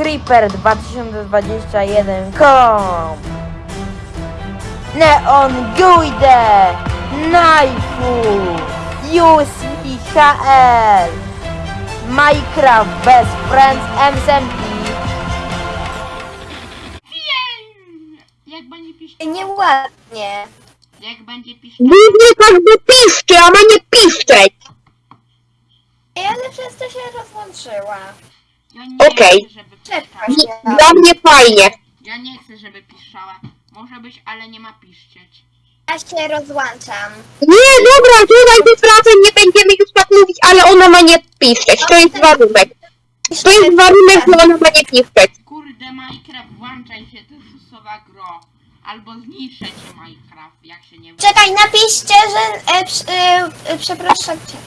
creeper2021.com Neon Guide Knifeu USPHL Minecraft Best Friends MSMP! Jak będzie piszczeć? Nieładnie Jak będzie piszczeć? Głównie tak by piszczy, a ma nie piszczeć. Ale przez to się rozłączyła Ja nie Okej. chcę, żeby piszczała. Dla mnie fajnie. Ja nie chcę, żeby piszczała. Może być, ale nie ma piszczeć. Ja się rozłączam Nie, dobra, tutaj bez wracaj, nie będziemy już tak mówić, ale ona ma nie piszczeć. To jest warunek. To jest warunek, że ona ma nie piszczeć. Kurde, Minecraft, włączaj się, to jest susowa gro. Albo zniszczę cię Minecraft, jak się nie Czekaj, napiszcie, że e, przy- e, e, przepraszam cię.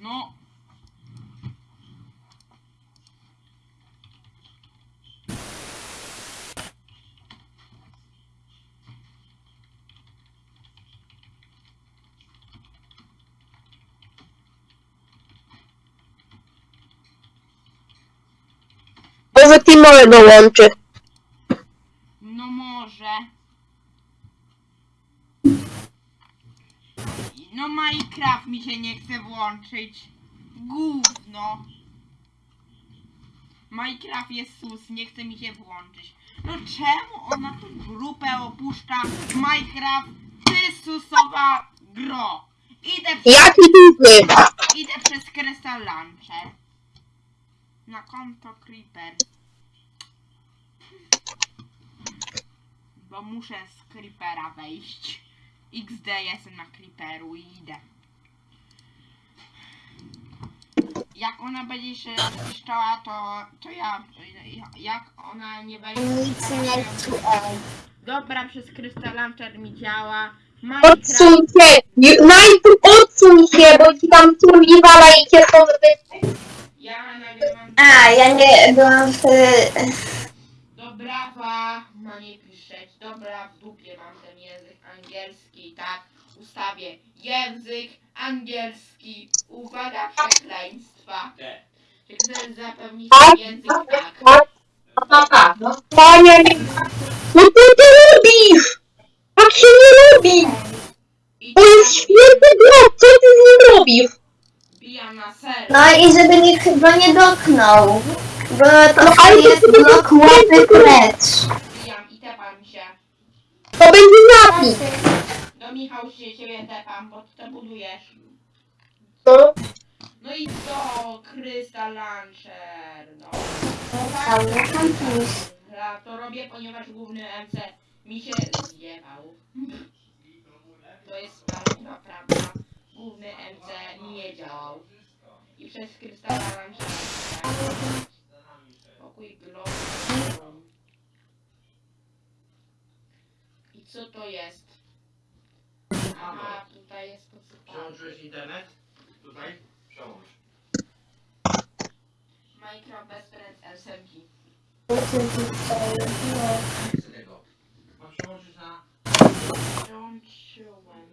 No. Może Timor dołączy. No może. No Minecraft mi się nie chce włączyć. Gówno. Minecraft jest sus, nie chce mi się włączyć. No czemu ona tu grupę opuszcza? Minecraft, ty susowa gro. Idę przez, Jaki duży? idę przez Crystal Launcher. Na konto Creeper. Bo muszę z Creepera wejść. XD jestem na Creeperu i idę. Jak ona będzie się piszczała, to, to ja, ja- jak ona nie będzie. Dobra, przez Crystal Launcher mi działa. Minecraft, Odsuń się. Najpierw odsuń się, bo ci tam turbi wala i cię ja nagrywam... A, ja nie byłam w... Dobra, ma nie piszeć. Dobra, w dupie mam ten język angielski, tak? Ustawię język angielski. Uwaga, przekleństwa. Czy chcesz zapewnić język tak? Panie, no co ty robisz? Tak się nie robi. I To jest świetny blok, co ty z nim robisz? bijam na ser. No i żeby nikt chyba nie dotknął. Bo to No, ale to jest sobie blok nie łapy precz. Bijam i tepam się. To będzie napis. Do Michał się ciebie tepam, bo ty to budujesz. No. No i co? Crystal Launcher, no. No tam pisz. Ja to robię, ponieważ główny MC mi się zjebał. To jest prawda, prawda. Główny MC nie działał. I przez krystala Launchera Pokój globu. I co to jest? Aha, tutaj jest posypane. Przełączyłeś internet? Tutaj? Przełącz. Minecraft bez friends LSMki. Nie chcę tego. Mam przełączyć na... Przełączyłem.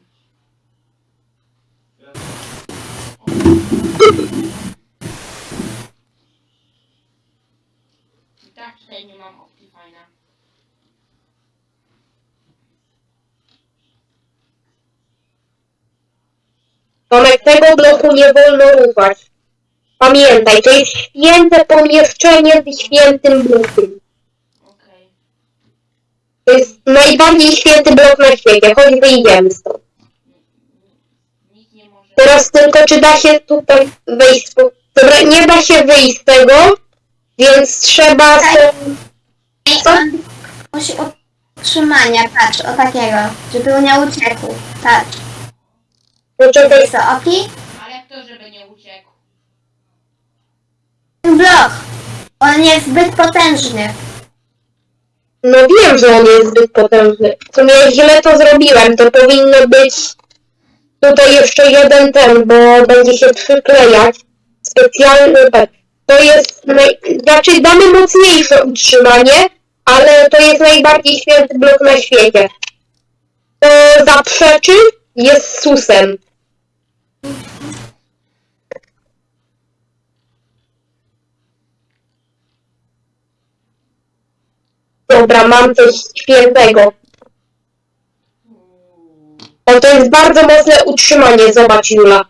I tak tutaj nie mam Optifine'a. Tomek, tego bloku nie wolno ruszać. Pamiętaj, to jest święte pomieszczenie z świętym blokiem. Okej. To jest najbardziej święty blok na świecie. Chodź, wyjdziemy stąd. Nikt nie może... Teraz tylko, czy da się tutaj wyjść z... Dobra, nie da się wyjść z tego, więc trzeba... Tak. Co? On musi utrzymania, patrz, o takiego, żeby on nie uciekł. Patrz. Poczekaj, Jest to oki? Ale kto, żeby nie uciekł? Ten blok. On jest zbyt potężny. No wiem, że on jest zbyt potężny. W sumie źle to zrobiłem. To powinno być tutaj jeszcze jeden ten, bo będzie się przyklejać. Specjalny tak. To jest naj... znaczy damy mocniejsze utrzymanie, ale to jest najbardziej święty blok na świecie. To zaprzeczy, jest susem. Dobra, mam coś świętego. Uuu. O, to jest bardzo mocne utrzymanie, zobacz Jula.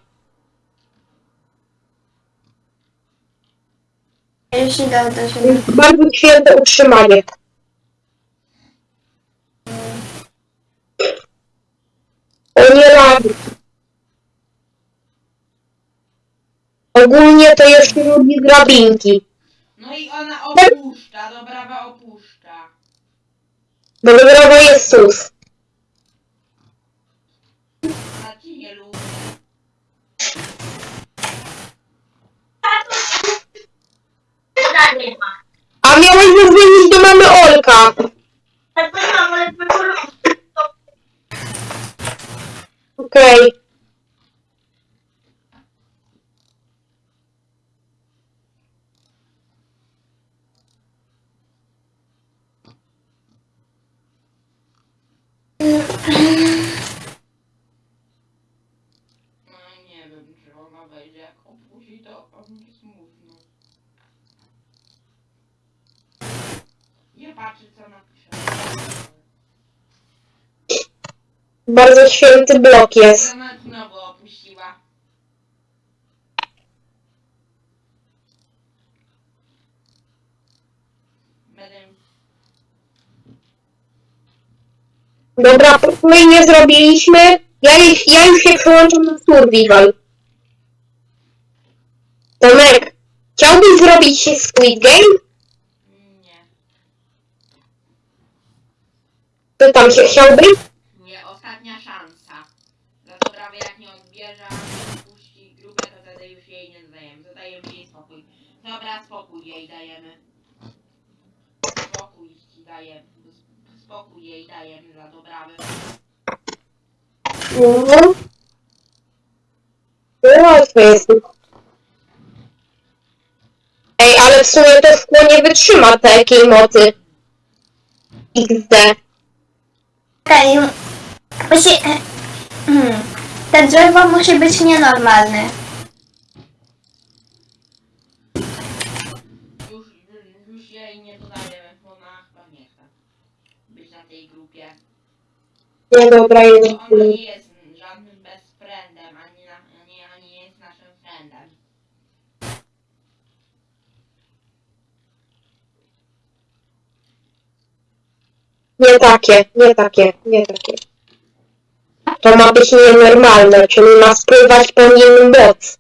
Ja już idę do To siebie. jest bardzo święte utrzymanie. O nie rady. Ogólnie to jeszcze lubi drabinki. No i ona opuszcza, dobrawa opuszcza. Bo dopiero jest sus. A miałeś zadzwonić do mamy Olka. Okej. No nie wiem, czy ona wejdzie. Jak opuści, to smutno. Nie patrzy, co. Bardzo święty blok jest znowu opuściła. Będę... Dobra, my nie zrobiliśmy. Ja, ja już się przełączam na survival. Tomek, chciałbyś zrobić Squid Game? Nie. To tam się chciałbyś? Nie, ostatnia szansa. Za to prawie jak nie odbierze, puści grupę, to wtedy już jej nie dodajemy. Dodajemy jej spokój. Dobra, spokój jej dajemy. Spokój ci dajemy. Spokój jej dajemy dla dobrawy. Mhm. No, łatwe jest. Ej, ale w sumie to szkło nie wytrzyma takiej mocy. XD. Okej. Musi... Hmm. Te drzewo musi być nienormalne. Już, już jej nie dodajemy, bo ona chyba nie chce być na tej grupie. Nie, dobra, jest. Ona nie jest żadnym best friendem, ani, na, ani, ani jest naszym friendem. Nie takie, nie takie, nie takie. To ma być nienormalne, czyli ma spływać po nim moc.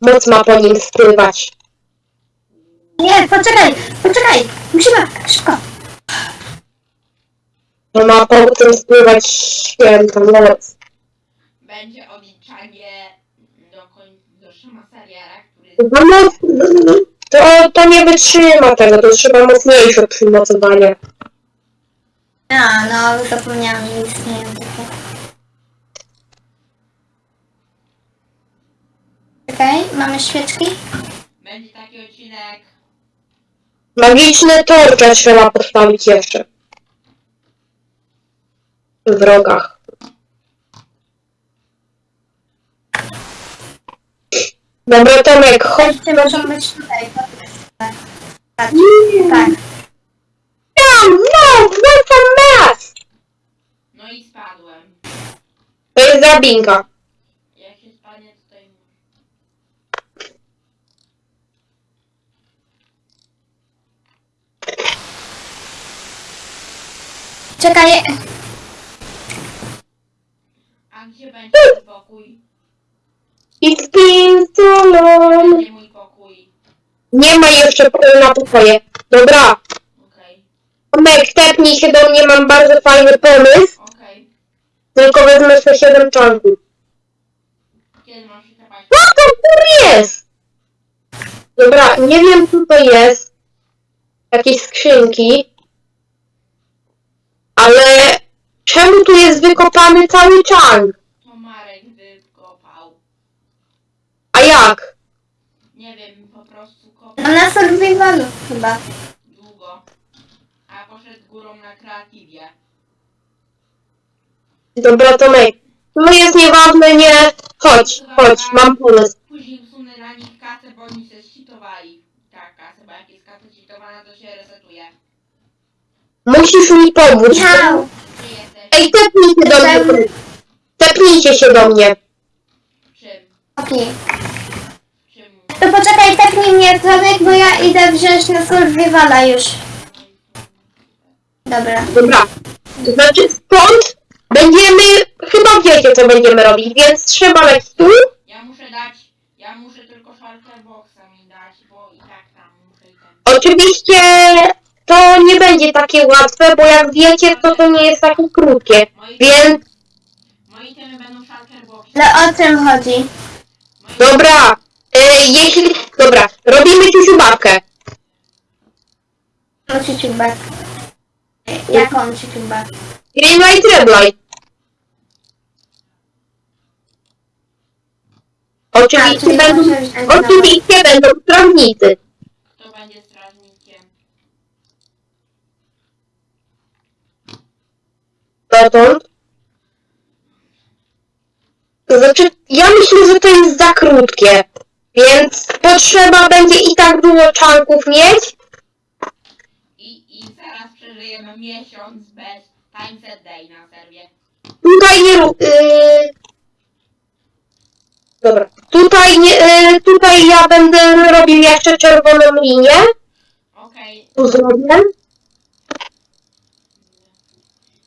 Moc ma po nim spływać. Nie, poczekaj, poczekaj. Musimy, szybko. To ma po tym spływać święta moc. Będzie odliczanie do, koń, do który No moc, to, to nie wytrzyma tego, to trzeba mocniejsze przymocowanie. A, no, zapomniałam, że istnieją takie. Okej, mamy świeczki. będzie taki odcinek. Magiczne torcze trzeba postawić jeszcze. W wrogach. Dobra, Tomek, chodź. Te muszą być tutaj. Tak. Tak. tak. Tam, no, what's a mess? No i spadłem. To jest drabinka. Jak się spadnie tutaj. Czekaj, Będzie mój pokój? It's been so long. Będzie mój pokój. Nie ma jeszcze pokoju na pokoje. Dobra, Okej, Tomek, tepnij się do mnie, mam bardzo fajny pomysł. okej. Tylko wezmę sobie 7 czanków. Kiedy mam się tepać? Co to kur jest? Dobra, nie wiem co to jest. Jakieś skrzynki. Ale czemu tu jest wykopany cały czank? To Marek wykopał. A jak? Nie wiem, po prostu chłopie No na survivalu chyba. długo. A poszedł górą na kreatywie. Dobra, Tomek. To jest nieważne, nie. Chodź, chodź, mam pomysł. Później usunę dla nich kasę, bo oni się zcheatowali. Tak, kasę, bo jak jest kasa cheatowana, to się resetuje. Musisz mi pomóc. Gdzie jesteś? Ej, tepnijcie do mnie. Tepnijcie się do mnie. Czym? Okej. To poczekaj, tepnij mnie Tomek, bo ja idę wziąć na survivala już. Dobra. Dobra. To znaczy stąd będziemy, chyba wiecie co będziemy robić, więc trzeba leć tu. Ja muszę dać, ja muszę tylko shulker boxa mi dać, bo i tak tam muszę i ten. Oczywiście to nie będzie takie łatwe, bo jak wiecie, to to nie jest takie krótkie. Moi, Więc moi temy będą shulker boxy. Ale o czym chodzi? Moi dobra, y, jeśli, dobra, robimy ciusiu babkę. No ciuciubek. Jaką ciuciubek? Greenlight, Redlight. Oczywiście czyli będą, oczywiście będą prawnicy. Kto będzie strażnikiem? Dotąd. To znaczy, ja myślę, że to jest za krótkie. Więc potrzeba będzie i tak dużo czanków mieć. I, I zaraz przeżyjemy miesiąc bez time set day na serwie. Tutaj nie rób. Yy... Dobra. Tutaj nie. Yy, tutaj ja będę robił jeszcze czerwoną linię. Okej. Tu zrobię.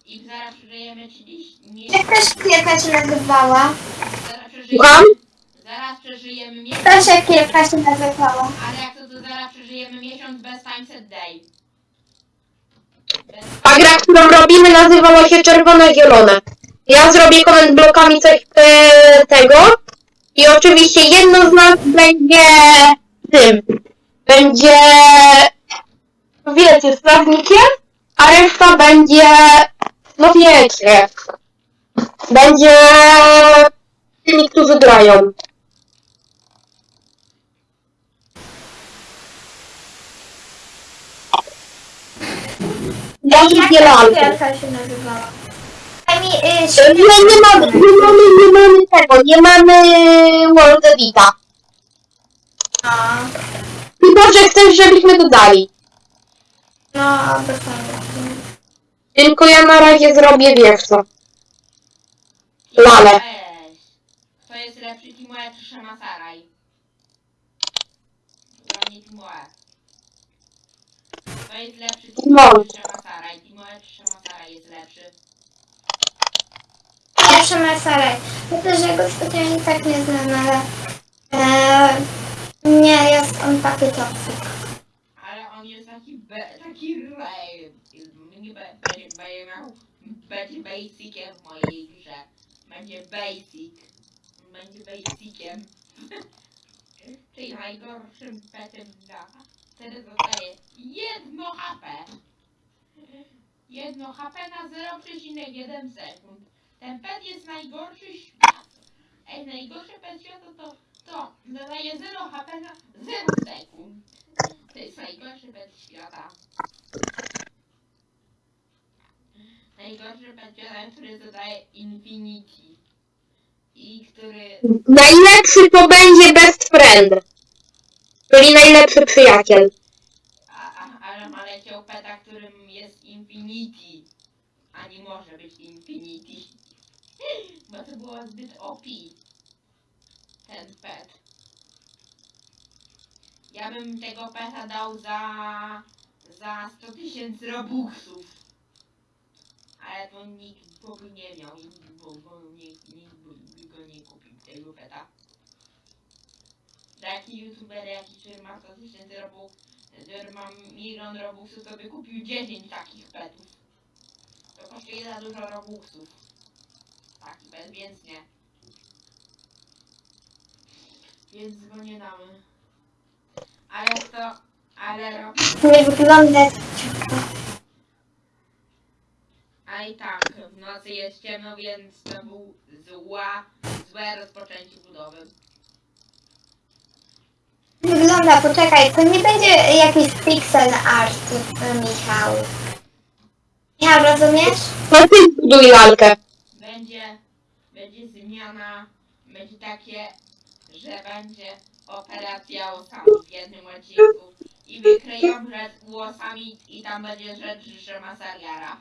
I zaraz przeżyjemy 30... Nie, Jak ta szkiełka się nazywała? zaraz przeżyjemy... Słucham? Zaraz przeżyjemy miesiąc... Ta szkiełka się nazywała. Ale jak to, to zaraz przeżyjemy miesiąc bez time set day. Bez... A gra, którą robimy, nazywała się Czerwone Zielone. Ja zrobię koment blokami coś e, tego. I oczywiście jedno z nas będzie tym. Będzie wiecie, strażnikiem, a reszta będzie no wiecie. Będzie tymi, którzy grają. Ja Jak nie ta lalkę. szkiełka się nazywała? Y, Nie, mamy, nie mamy, nie mamy tego, nie mamy World Edita. No, Chyba, że chcesz, żebyśmy dodali. no, bez sensu. Tylko ja na razie zrobię, wiesz co. Lale. Kto jest lepszy, Timoe czy Shemasaraj? Dla mnie Timoe. Kto jest lepszy. Timoe czy Shemasaraj? Timoe czy Shemasaraj jest lepszy? Pierwszy Mercedes. Myślę, że go specjalnie tak nie znam, ale... E, nie, jest on taki toksik. Ale on jest taki be, taki be, będzie, będzie basiciem w mojej grze. Będzie basic. Będzie basiciem. Czyli najgorszym petem da. Wtedy dostaje jedno HP. Jedno HP na 0,1 sekund. Ten pet jest najgorszy świata. Ej, najgorszy pet świata to, to zadaje 0 HP na 0 sekund. To jest najgorszy pet świata. Najgorszy pet świata, który zadaje Infinity. I który... Najlepszy to będzie best friend. Czyli najlepszy przyjaciel. A, a, ale ma leciał peta, którym jest Infinity. A nie może być Infinity. Bo to było zbyt OP. Ten pet. Ja bym tego peta dał za... za 100 tysięcy robuxów. Ale to nikt by nie miał, bo, bo nikt, nikt by go nie kupił tego peta. Taki youtuber, jaki który ma 100 tysięcy robuxów, który ma milion robuxów, to by kupił 10 takich petów. To kosztuje za dużo robuxów. Pet, więc nie. Więc go nie damy. Ale to... Ale rob... Nie wygląda A i tak, w nocy jest ciemno, więc to był zła, złe rozpoczęcie budowy. Wygląda poczekaj, to nie będzie jakiś pixel art, Michał. Michał, rozumiesz? No ty zbuduj lalkę. Będzie, będzie zmiana, będzie takie, że będzie operacja łosami w jednym odcinku i wykryją rzecz łosami i tam będzie rzecz, że ma Sariara.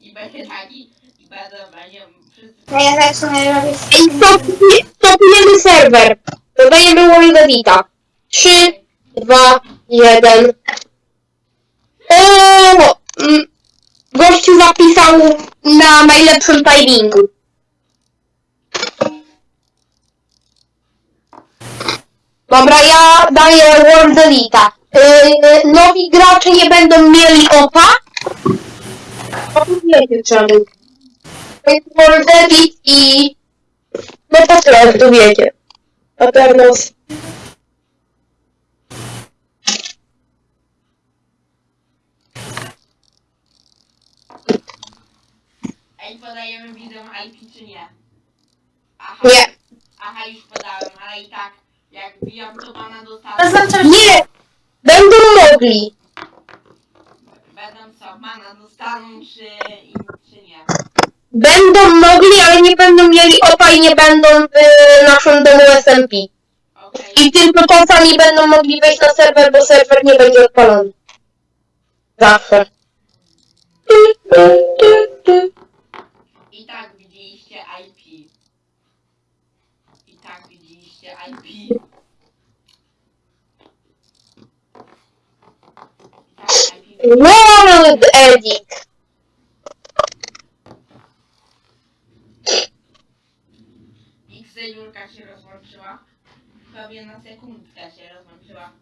I będzie taki, i będą, będzie wszyscy... No ja zacznę robić... Ej, stopni- stopniemy serwer. Dodajemy Wildedita. 3, 2, 1. O! mm, Gościu zapisał na najlepszym timingu. Dobra, ja daję World Elita. Yy, nowi gracze nie będą mieli opa. O, wiecie czemu. To jest World Elite i... No po prostu wiecie. Aternos. Ej, podajemy widzom IP czy nie? Aha, Nie. aha, już podałem, ale i tak, jak wbijam to pana dostanę, Oznacza, Nie! Będą mogli. będą co, mana dostaną czy, czy nie? Będą mogli, ale nie będą mieli opa i nie będą w naszym domu SMP. Okej. I tylko czasami będą mogli wejść na serwer, bo serwer nie będzie odpalony. Zawsze. I tak widzieliście IP. I tak widzieliście IP. I tak IP. World Edit. XD Jurka się rozłączyła. Prawie na sekundkę się rozłączyła.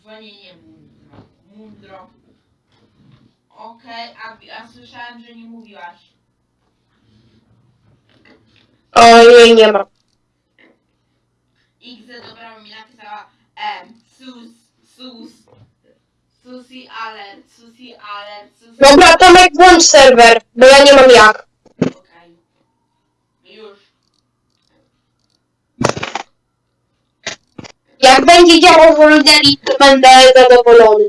Dzwonienie mundro. Mundro. Okej, a, a słyszałem, że nie mówiłaś. Ojej, nie ma. XD dobra mi napisała M. Sus, sus. Susi alert, susi alert, susi Dobra, Tomek, włącz serwer, bo ja nie mam jak. Okej. Już. Jak będzie działał World Edit, to będę zadowolony.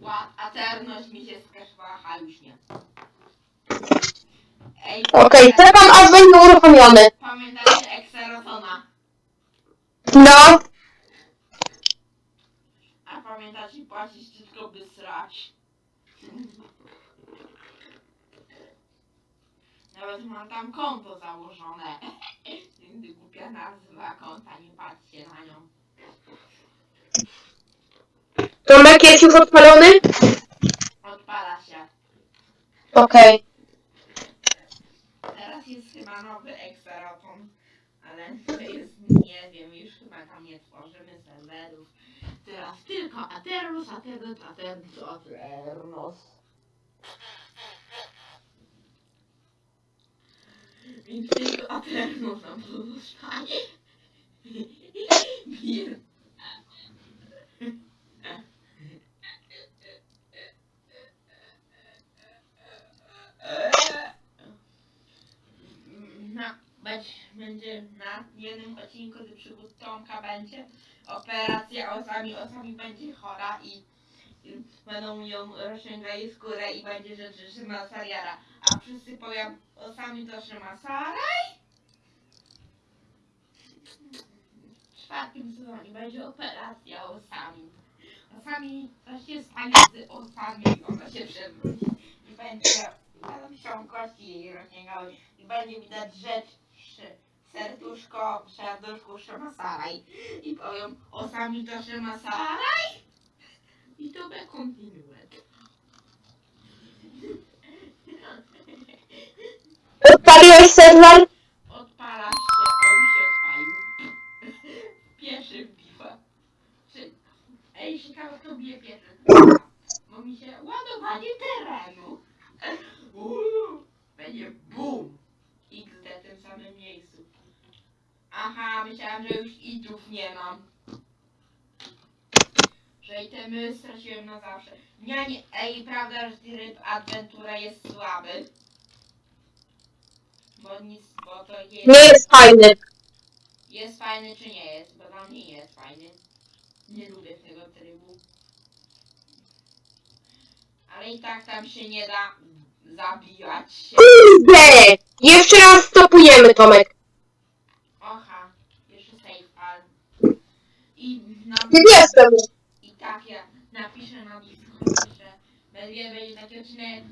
Ła, aterność mi się skaszowała, a już nie. Ej, Okej, czekam aż będzie uruchomiony. Pamiętacie Exerotona? No, A pamiętacie płacić tylko by srać? Nawet mam tam konto założone. Głupia nazwa konta, nie patrzcie na nią. Tomek jest już odpalony? Odpala się. Okej. Teraz jest chyba nowy Exeroton, ale to jest, nie wiem, już chyba tam nie serwerów. Teraz tylko Aternos, Aternos, Aternos, Aternos. Więc tylko Aternos nam pozostaje. Bir. na, będzie, na jednym odcinku z przygód będzie operacja osami, osami będzie chora i, i będą ją rozciągali skórę i będzie rzecz, że ma Sariara. A wszyscy powią osami to, że ma Saraj. W czwartym sezonie będzie operacja osami. Osami, to się stanie z osami, ona się przewróci i będzie będą się kości jej rozciągały i będzie widać rzecz, serduszko, w serduszku Szymasaraj. I powiem, osami to Szymasaraj. I to będzie kontynuet. Odpaliłeś serwer? Odpala się, on się odpalił. Pierwszy wbiła. Czy... Ej, ciekawe kto bije pierwszy. Bo mi się ładowanie terenu. Uuu, będzie BUM! XD w tym samym miejscu. Aha, myślałam, że już itów nie mam. Że itemy straciłem na zawsze. Nie, nie, ej, prawda, że tryb Adventura jest słaby. bo nic, bo to jest... Nie jest fajny. Jest fajny czy nie jest, bo dla mnie nie jest fajny. Nie lubię tego trybu. Ale i tak tam się nie da zabijać się. Kurde! Jeszcze raz stopujemy, Tomek. I na, Nie jestem. i tak ja napiszę na Discordzie, że będzie, będzie taki odcinek.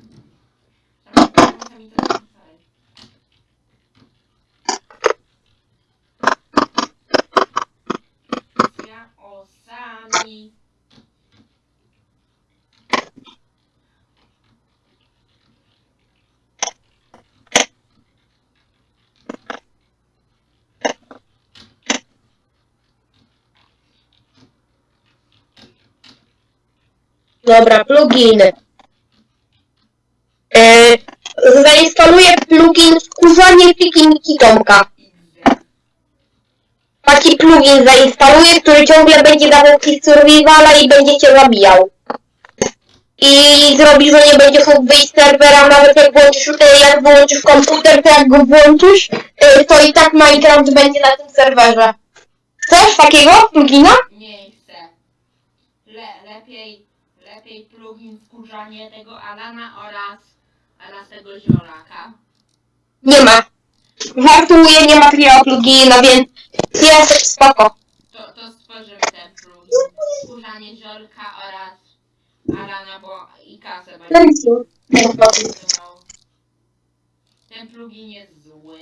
Sami to. Ja osami. Dobra, pluginy. E, zainstaluję plugin wkurzanie pikniki Tomka. Taki plugin zainstaluję, który ciągle będzie dawał ci survivala i będzie cię zabijał. I zrobi, że nie będziesz mógł wyjść z serwera, nawet jak włączysz, e, jak wyłączysz komputer, to jak go włączysz, e, to i tak Minecraft będzie na tym serwerze. Chcesz takiego plugina? Nie chcę. Le, lepiej, plugin wkurzanie tego Alana oraz, oraz tego ziolaka. Nie ma. Żartuję, nie ma takiego plugina, więc jest spoko. To, to stworzymy ten plugin. Wkurzanie ziolka oraz Alana, bo i kasę będzie. Ten plugin jest zły.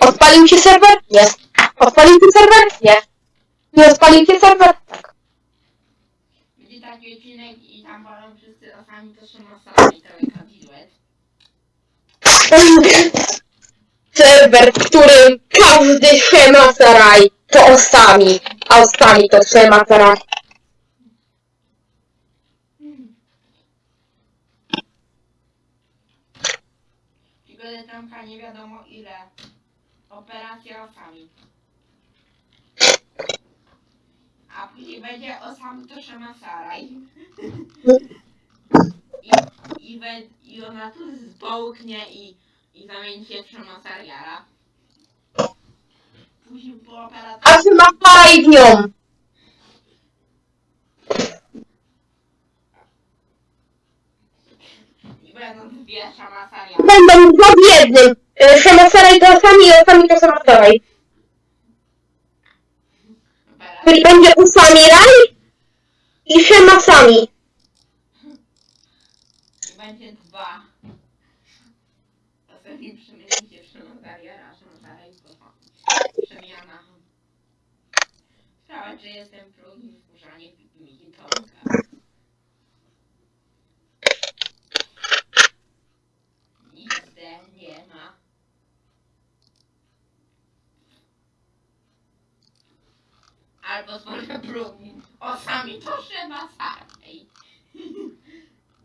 Odpalił się serwer? Nie. Odpalił się serwer? Nie. Nie odpalił się serwer? Tak. Będzie taki odcinek i tam wolą wszyscy osami to się masami to kabinet. Serwer, w którym każdy Shemasaraj to osami, a osami to Shemasaraj. Przygodę Tomka nie wiadomo ile. Operacja osami. A później będzie osami to Shemasaraj. I, i, we, I ona tu zbołknie i, i zamieni się w Shemasariara. Później po operacji... A Shemasaraj w nią. I będą dwie Shemasariary. Będą dwa w jednym. E, Shemasaraj to osami i osami to Shemasaraj. Czyli będzie usami raj i Shemasami. I będzie dwa. Ostatni przemieni się w Shemasariara, a Shemasaraj to przemiana. Że jestem plugin wkurzanie Miki Tomka. Nic zde nie ma. Albo stworzę plugin. O sami to Shemasaraj.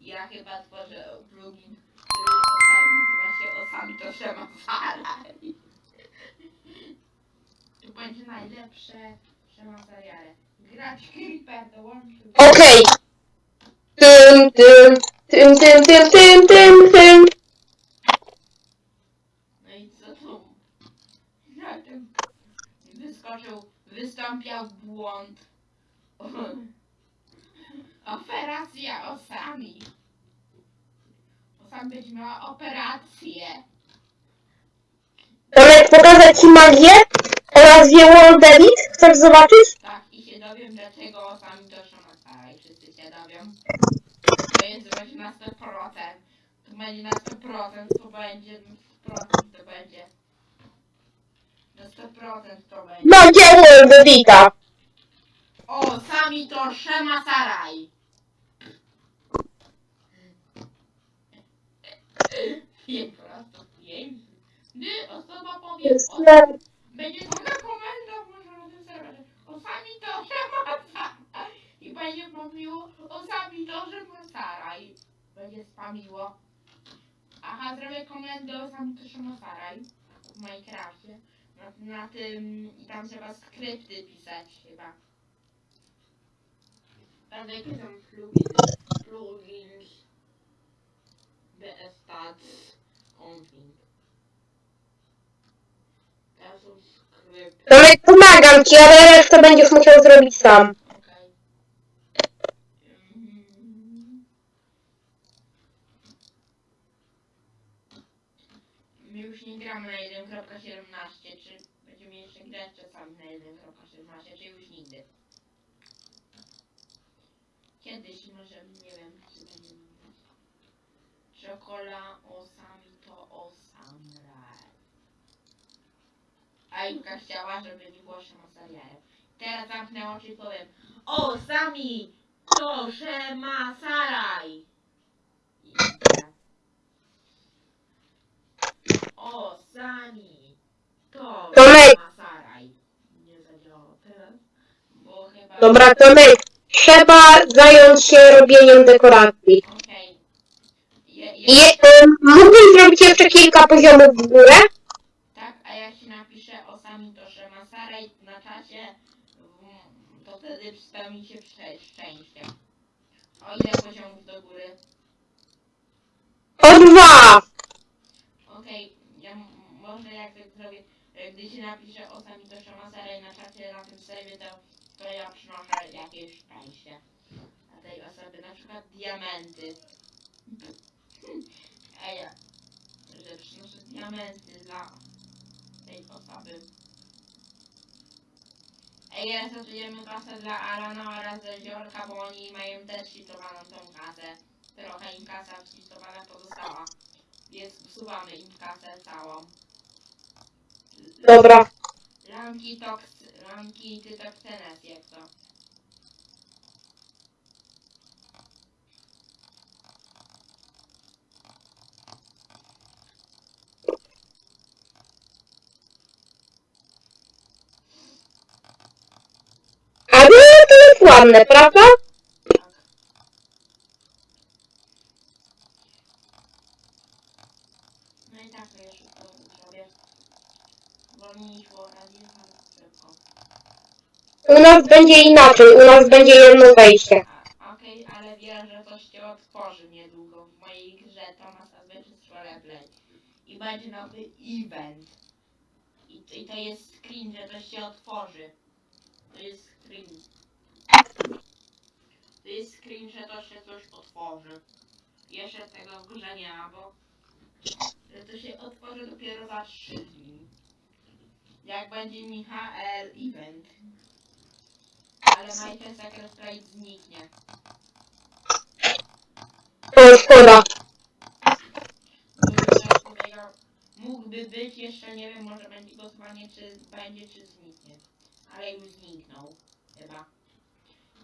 Ja chyba tworzę plugin, który osami nazywa się Osami to Shemasaraj. To będzie najlepsze Shemasariare. Grać Creeper dołączył. Okej. Tym, tym, tym, tym, tym, tym, tym, tym. No i co tu? Na tym wyskoczył, wystąpiał błąd. Operacja osami. Osam będzie miała operację. Tomek, pokazać ci magię oraz wie World Edit? Chcesz zobaczyć? Tak, i się dowiem dlaczego osami to szamata i wszyscy się dowią. To jest właśnie na 100%. To będzie na 100%, to będzie na 100% to będzie. Na 100% to będzie. Magia World Edita. O, sami to Shema Saraj. Gdy osoba powie, Jest o, będzie taka komenda może na tym serwerze. O, sami to Saraj. I będzie mówiło, o, sami to Shema Saraj. Będzie spamiło. Aha, zrobię komendę o sami to Shema Saraj w Minecrafcie. Na, na tym, i tam trzeba skrypty pisać chyba. Bardzo jakie są pluginy. plugins, BS Stats, config. Teraz są skrypty. Tomek, pomagam ci, ale resztę będziesz musiał zrobić sam. Okej. Mm. My już nie gramy na 1.17, czy będziemy jeszcze czasami na 1.17, czy już nigdy? Kiedyś może, nie wiem, czy będziemy grać. Czokola osami to osamraj. A Julka chciała, żeby nie było Szemasariaja. Teraz zamknę oczy i powiem O, sami! To Szemasaraj! I teraz. O, sami! To Tomek. Szemasaraj. Nie zadziałało teraz, bo chyba... Dobra, Tomek, trzeba zająć się robieniem dekoracji. Okej. Je, je, mógłbyś zrobić jeszcze kilka poziomów w górę? tak, a jak się napisze o sami to Szemasaraj na czacie, mm, to wtedy spełni się szcze- szczęście. O ile poziomów do góry? O dwa! Okej, ja m- może jak tak zrobię, e, gdy się napisze o sami to Szemasaraj na czacie na tym serwie, to, to ja przynoszę jakieś szczęście. A tej osoby na przykład diamenty. Ej, że przynoszę diamenty dla tej osoby. Ej, resetujemy kasę dla Alana oraz Ziorka, bo oni mają też cheatowaną tą kasę. Trochę im kasa cheatowana pozostała. Więc usuwamy im kasę całą. Dobra. Lanki toks, lanki ty toksenes jak to. A to jest ładne, prawda? Tak. No i tak to ja szybko zrobię. Wolniej szło razie, ale szybko. U nas będzie inaczej, u nas będzie jedno wejście. Okej, ale wiem, że coś się otworzy niedługo w mojej grze Thomas Adventures Roleplay. I będzie nowy event. I, to- I to jest screen, że coś się otworzy. To jest screen. To jest screen, że to się coś otworzy. Jeszcze tego w grze nie ma, bo że to się otworzy dopiero za 3 dni. Jak będzie Michael event. Ale Michael Secret Sprite zniknie. O, szkoda. Mógłby być, jeszcze nie wiem, może będzie głosowanie, czy będzie, czy zniknie. Ale już zniknął, chyba.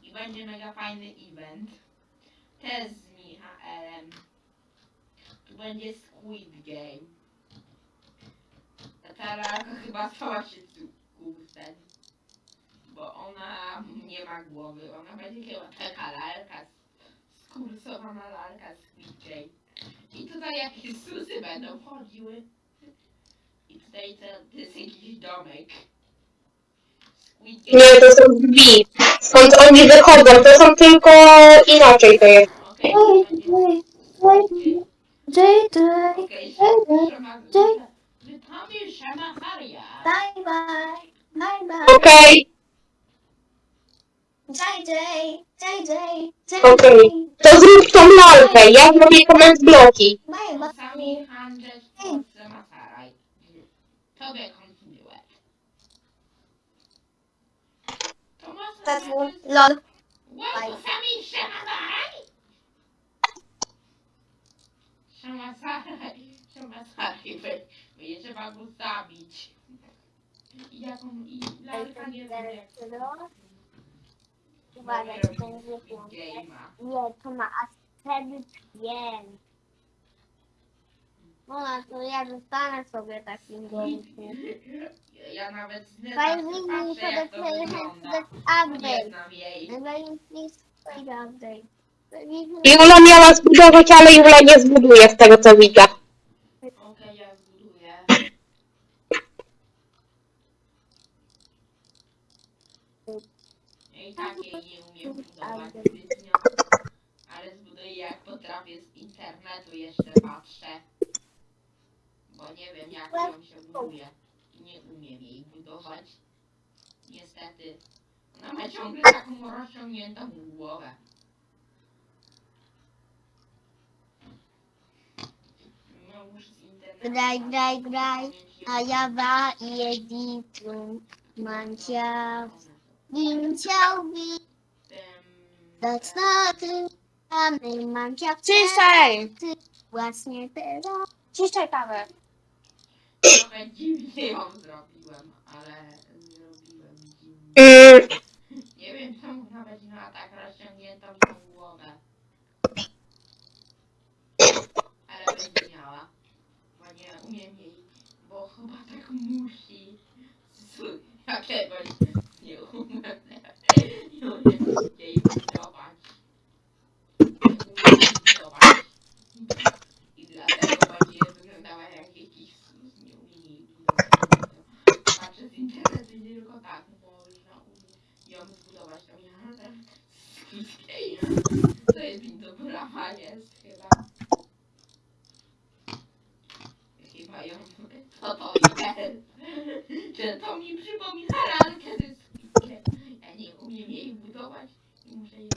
I będzie mega fajny event. Też z Michaelem. Tu będzie Squid Game. Ta lalka chyba stała się kursem. Bo ona nie ma głowy. Ona będzie chyba taka lalka. Skursowana lalka Squid Game. I tutaj jakieś susy będą chodziły. I tutaj to, to jest jakiś domek. Nie, to są drzwi. Skąd oni wychodzą, to są tylko inaczej to jest. Okej, Squid JJ, JJ, Szama- J- Witamy Szamaharia. bye bye, bye bye, Okej, JJ, JJ, Okej. to zrób tą lalkę, ja zrobię comment bloki. bye bye. Sami handel w Polsce Maharaj. Tobie kontynuuję. To That's Maharaj. one. Lol. Wow, sami Szamaharaj. Szamaharaj. Szamaharaj. Będzie trzeba go zabić. Jaką... I lalka nie wiem jak... Uwaga, Może to robić będzie Game'a. Nie, to ma aż wtedy pięć. No, to ja zostanę sobie takim gołąbkiem. Ja nawet z Fajnie mi wygląda. jest Nie update. znam jej. Najważniejszy update. Jula miała zbudować, ale Jula nie zbuduje z tego co widzę. Okej, ja zbuduję. I tak jej nie umiem budować zbytnio. Ale zbuduję No i jak potrafię z internetu jeszcze patrzę. Bo nie wiem jak ją się buduje. Nie umiem jej budować. Niestety. Ona ma ciągle taką rozciągniętą głowę. No już z internetu. Graj, graj, graj, A ja ba jeditrum. Mancia. Ginciałbi. Dać na tym samym mancia. Ciszej! Właśnie teraz. Ciszej, Paweł. Trochę dziwnie ją zrobiłem, ale zrobiłem dziwnie. Mm, Nie wiem czemu ona będzie miała tak rozciągniętą tą głowę. Ale będzie miała. Bo nie umiem jej, bo chyba tak musi. Jakiegoś nie umiem. Nie umiem jej budować. I dlatego będzie wyglądała jak jakiś. Nie z internetu i tylko tak można ją zbudować. To ja To jest pintobrama jest chyba. Chyba ją... Co to jest? Czy to mi przypomina lalkę ze skwitkiem? Ja nie umiem jej budować i muszę jej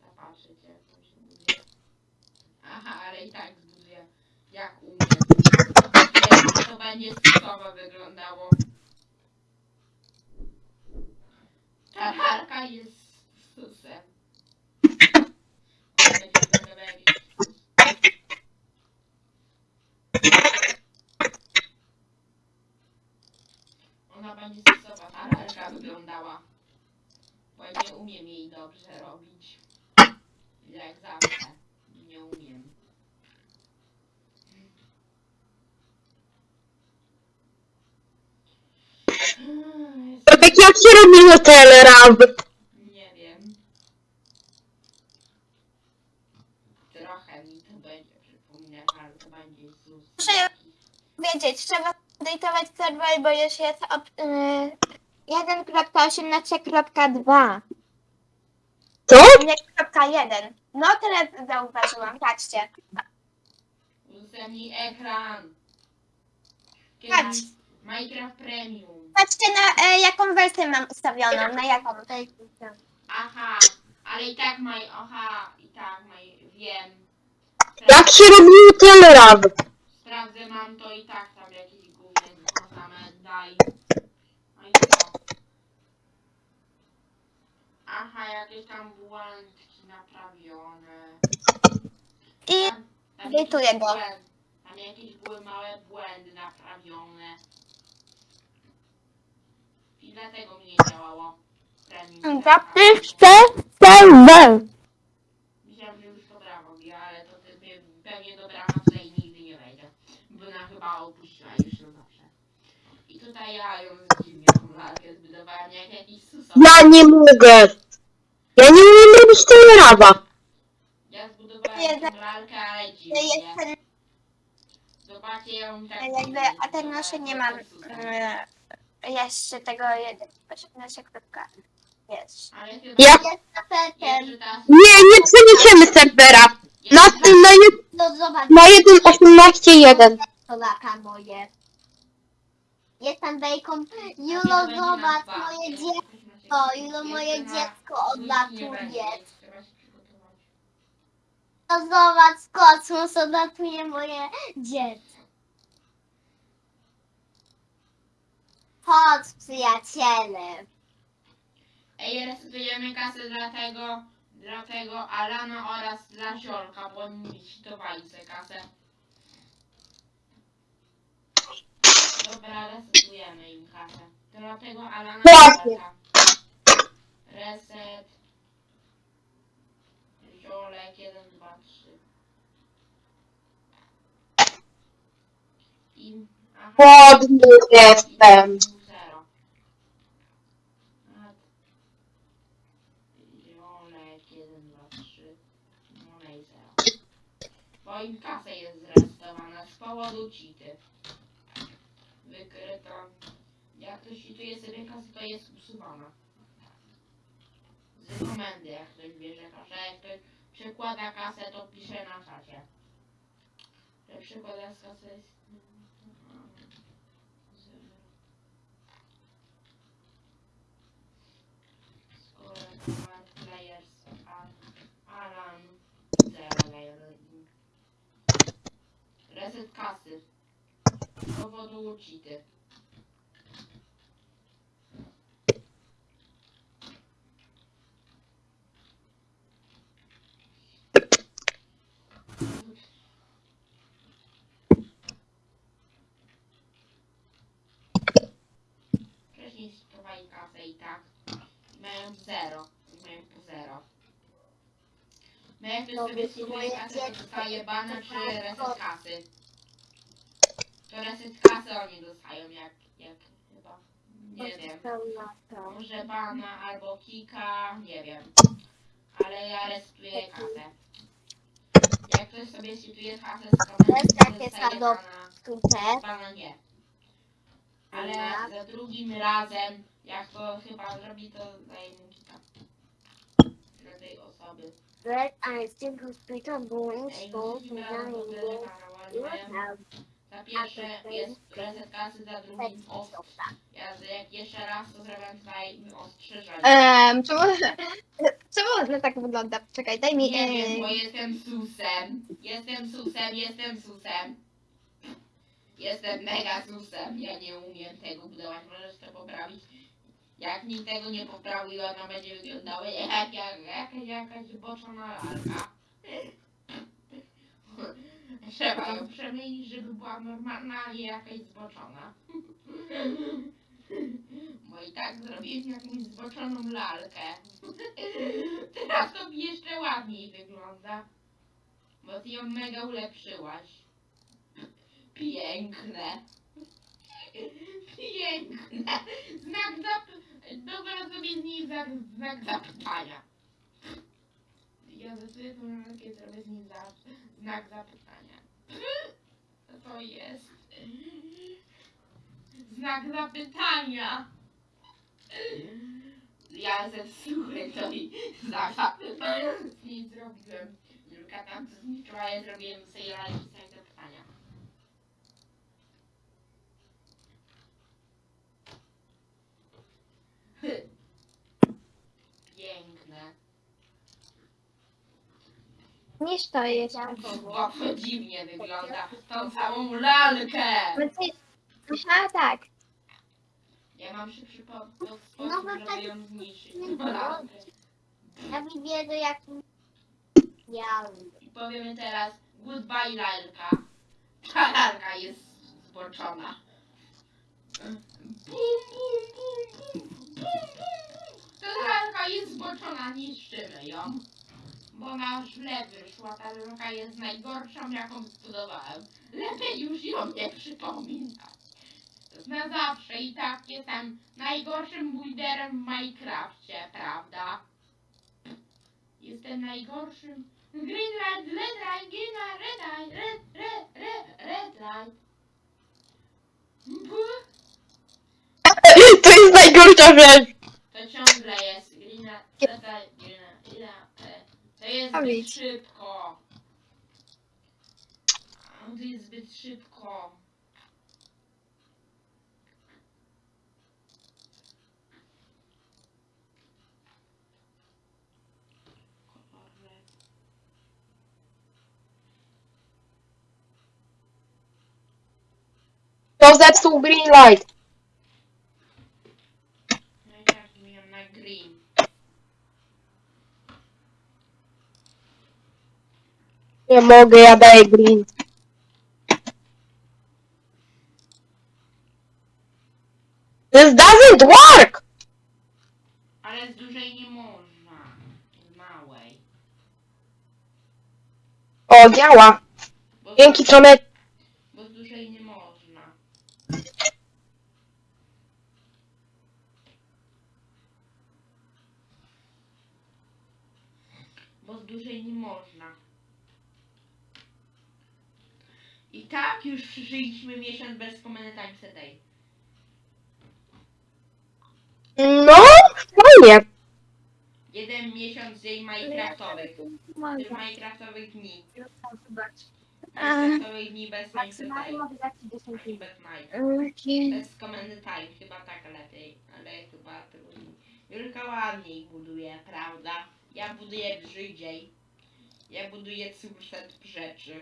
zapatrzeć jak to się buduje. Aha, ale i tak zbuduję jak umiem. Jak to będzie stosowo wyglądało. Ta lalka jest susem. Ona będzie wyglądała jak jakiś sus. Ona będzie stosowa, ta lalka wyglądała. Bo ja nie umiem jej dobrze robić. Jak zawsze. Nie umiem. To tak jak się robiło Telerab? Nie wiem. Trochę mi to będzie przypominać, ale to będzie Zus. Muszę Wiedzieć, trzeba dejtować serwer, bo już jest op, y, 1.18.2. Co? Nie, kropka 1. No teraz zauważyłam, patrzcie. Udostępnij ekran. Patrz. Minecraft Premium. Patrzcie na e, jaką wersję mam ustawioną, na jaką. Aha, ale i tak maj, aha, i tak maj, wiem. Jak się robiło Telerab? Sprawdzę, mam to i tak tam jakieś główne same daj. No i co? Aha, jakieś tam błędki naprawione. I Tam, tam Edytuję jakieś go. błęd- Tam jakieś były małe błędy naprawione. I dlatego mi nie działało. Premium. serwer. Myślałem, że już to brawo robi, ale to ty pe- pewnie do brama tutaj nigdy nie wejdzie. Bo ona chyba opuściła już ją zawsze. I tutaj ja ją dziwnie tą lalkę zbudowałem jak jakiś. Ja nie mogę. Ja nie umiem robić Teleraba. Ja zbudowałem Nie, ale To dziwnie. jest ten, Zobaczcie ją tak jakby, dziwnie a ten nasze nie mam e, jeszcze tego 1.18. kropka. Jest. Ale chyba Ja- Jest tapetem. jeszcze ta... Nie, nie przeniesiemy serwera. Na, na, je- No zobacz, na 1.18.1. Polaka moje. Jestem bejką. Julo, zobacz moje dziecko. Julo, moje dziecko odlatuje. No zobacz, kosmos odlatuje moje dziecko. Chodź, przyjaciele. Ej, resetujemy kasę dla tego, dla tego Alana oraz dla Ziolka, bo oni cheatowali sobie kasę. Dobra, resetujemy im kasę. Dla tego Alana i Właśnie. Reset. Ziolek 1, 2, 3. I... Aha. Głodny jestem. Zero. Zielek, 1, 2, 3. No i 0. Bo im kasa jest zrestowana z powodu cheaty. Wykryto. Jak ktoś cheatuje sobie kasę, to jest usuwana. Z komendy, jak ktoś bierze kasę, jak ktoś przekłada kasę, to pisze na czacie. Że przekłada kasę jest... Score card players Alan Reset kasy. Z powodu cheaty. Wcześniej spróbowali kasę i tak. Mają zero. Mają po zero. No jak ktoś sobie spróbuje kasę, to dostaje bana czy reset kasy. To reset kasy oni dostają jak, jak chyba. Nie wiem. Może bana albo kika, nie wiem. Ale ja resetuję kasę. Jak ktoś sobie resetuje kasę z komendy, Jest to takie. Tutaj. Pana nie. Ale za drugim razem, jak to chyba zrobi, to daje mu kita. Dla tej osoby. Red and still hospital going Ej, so drugim razem ogóle nie Za pierwsze jest reset kasy, za drugim ostrz. Ja jak jeszcze raz to zrobię tutaj ostrzeżenie. Ehm, czemu, czemu tak wygląda? Czekaj, daj mi... Nie wiem, bo jestem susem. Jestem susem, jestem susem. Jestem mega susem. Ja nie umiem tego budować. Możesz to poprawić. Jak nikt tego nie poprawił, ona będzie wyglądała jak, jak, jak jakaś zboczona lalka. Trzeba ją przemienić, żeby była normalna, a nie jakaś zboczona. Bo i tak zrobiłem jakąś zboczoną lalkę. Teraz to jeszcze ładniej wygląda. Bo ty ją mega ulepszyłaś. Piękne. Piękne. Znak zap... Dobra sobie z niej znak, znak zapytania. Ja tą lalkę zrobię z niej za, znak zapytania. To jest? Znak zapytania. Ja zepsułem to i znak zapytania z niej zrobiłem. Julka tam to zniszczyła, ja zrobiłem sobie lalki znak zapytania. Piękne. Niż to jest. Bo to dziwnie wygląda. Tą samą lalkę. Aha, tak. Ja mam szybszy No, sposób, no żeby tak. ją zniszczyć. Ja widzę jak... Ja... I powiemy teraz goodbye lalka. Ta lalka jest zboczona. Bum, bum, bum, bum, bum, bum, bum. Ta lalka jest zboczona, niszczymy ją. Bo na źle wyszła, ta lalka jest najgorszą jaką zbudowałem. Lepiej już ją nie przypominać. Na zawsze i tak jestem najgorszym builderem w Minecrafcie, prawda? Jestem najgorszym Green light, red light, green light, red light, red, red, red, red light. Buh. To jest najgorsza rzecz. To ciągle jest green light, red light, green light, green light. e, To jest A zbyt widz. szybko. To jest zbyt szybko. To zepsuł green light. No i tak zmieniam na green. Nie mogę, ja daję green. This doesn't work! Ale z dużej nie można. Z małej. O, działa. Bo Dzięki, Tomek. Bo z dużej nie można. Bo z dużej nie można. I tak już przeżyliśmy miesiąc bez Command Time Day. No, fajnie. Jeden miesiąc dzień Minecraftowych. Tych Może. minecraftowych dni. Zobacz. Minecraftowych dni bez time. mogę dać ci 10 Ani minut. bez night. Okej. Bez komendy time, chyba tak lepiej, ale chyba trudniej. Julka ładniej buduje, prawda? Ja buduję brzydziej. Ja buduję curset rzeczy.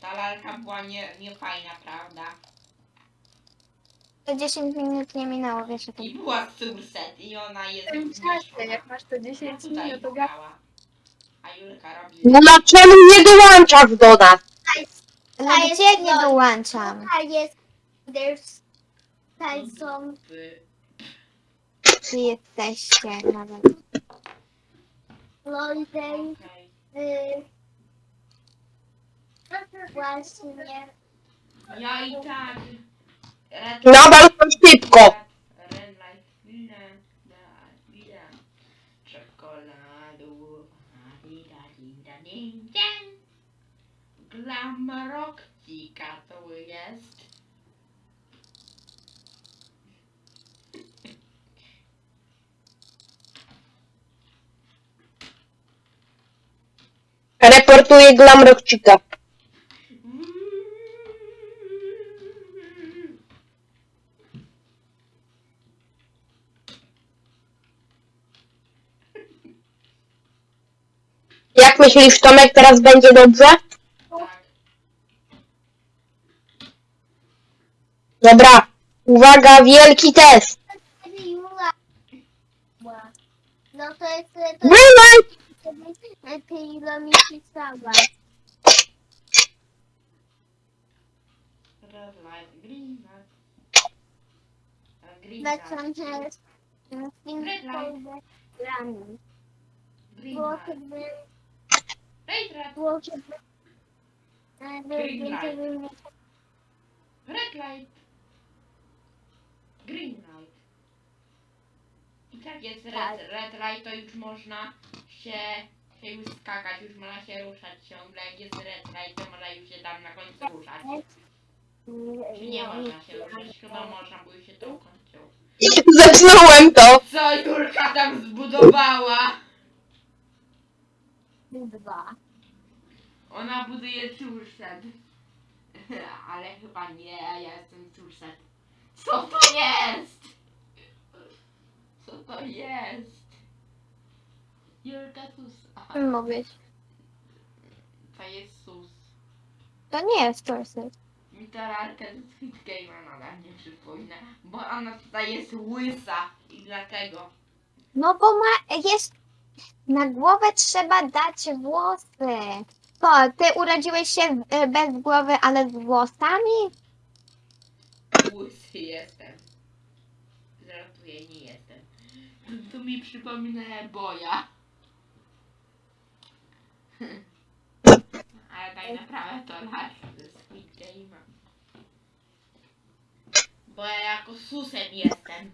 Ta lalka była nie, nie fajna, prawda? To 10 minut nie minęło, wiesz o tym. I była curset i ona jest Czasy, zmniejszona. jak masz to 10 Tutaj minut, to grała. A Julka robi... No dlaczego nie dołączasz do nas? No jest gdzie nie to- dołączam? Tutaj jest, there's, tutaj są, By- Czy jesteście nawet? Okej. y, właśnie, Ja i tak... Red No bardzo szybko. Red light, Czekoladu, ding, to jest. Reportuje Glamrockcika. Jak myślisz, Tomek, teraz będzie dobrze? Dobra. Uwaga, wielki test. No to jest, to jest, Green light! ty ile mi pisała. Red light, green light. A, Green light. Green light. Red light. było Green Red light. Green light. I tak jest Tak. red, red light, to już można się, się już skakać, już można się ruszać ciągle. Jak jest red light, to można już się tam na końcu ruszać. Czy nie można się ruszać? Chyba można, bo już się to ukończyło. Zepsułem to. Co Julka tam zbudowała? Dwa. Ona buduje curset. Ale chyba nie, ja jestem curset. Co to jest? Co to jest? Julka sus. Mówić. To jest sus. To nie jest Torset. Mi ta lalka z Squid Game'a nadal nie przypomina. Bo ona tutaj jest łysa i dlatego. No bo ma, jest, na głowę trzeba dać włosy. Co, ty urodziłeś się e, bez głowy, ale z włosami? Łysy jestem. Żartuję, nie jestem. To mi przypomina boja. Ale tak naprawdę to lalka ze Squid Game'a. Bo ja jako susem jestem.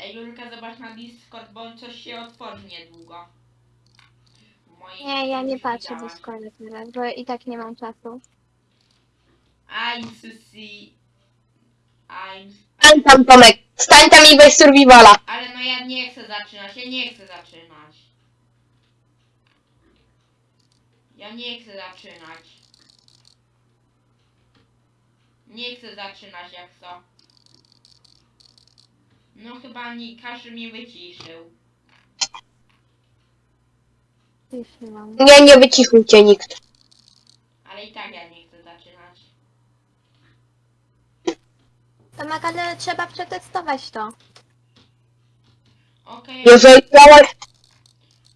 Ej, Julka, zobacz na Discord, bo coś się otworzy niedługo. Moje Nie, ja nie patrzę widziałaś. Discorda teraz, bo i tak nie mam czasu. I'm Susi. I'm... Stań tam, Tomek. Stań tam i weź survivala. Ale no ja nie chcę zaczynać, ja nie chcę zaczynać. Ja nie chcę zaczynać. Nie chcę zaczynać jak co. No chyba nie, każdy mnie wyciszył. Wyszłam. Nie, nie wycichł cię nikt. Ale i tak ja nie chcę zaczynać. Tomek, ale trzeba przetestować to. Okej, Jeżeli miałeś...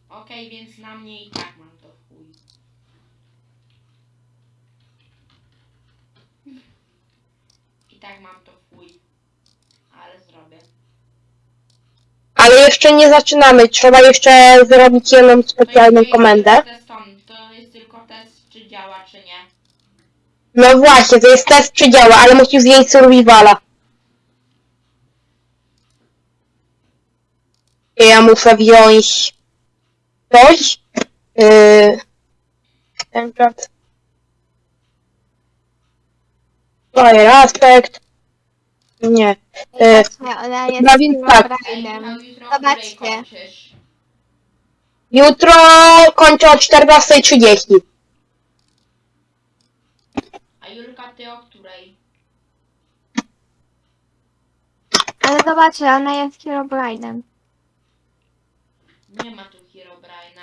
okej, więc na mnie i tak mam to w chuj. I tak mam to w chuj. Ale zrobię. Ale jeszcze nie zaczynamy. Trzeba jeszcze zrobić jedną specjalną komendę. test on- To jest tylko test, czy działa, czy nie. No właśnie, to jest test czy działa, ale musisz zjeść survivala. Ja muszę wziąć coś. Yy, ten. Fire aspect. Nie. Właśnie, ona jest no więc tak. Zobaczcie. Jutro kończę o 14.30. A Julka, ty o której? Ale zobaczcie, ona jest Herobrine'em. Nie ma tu Herobrina.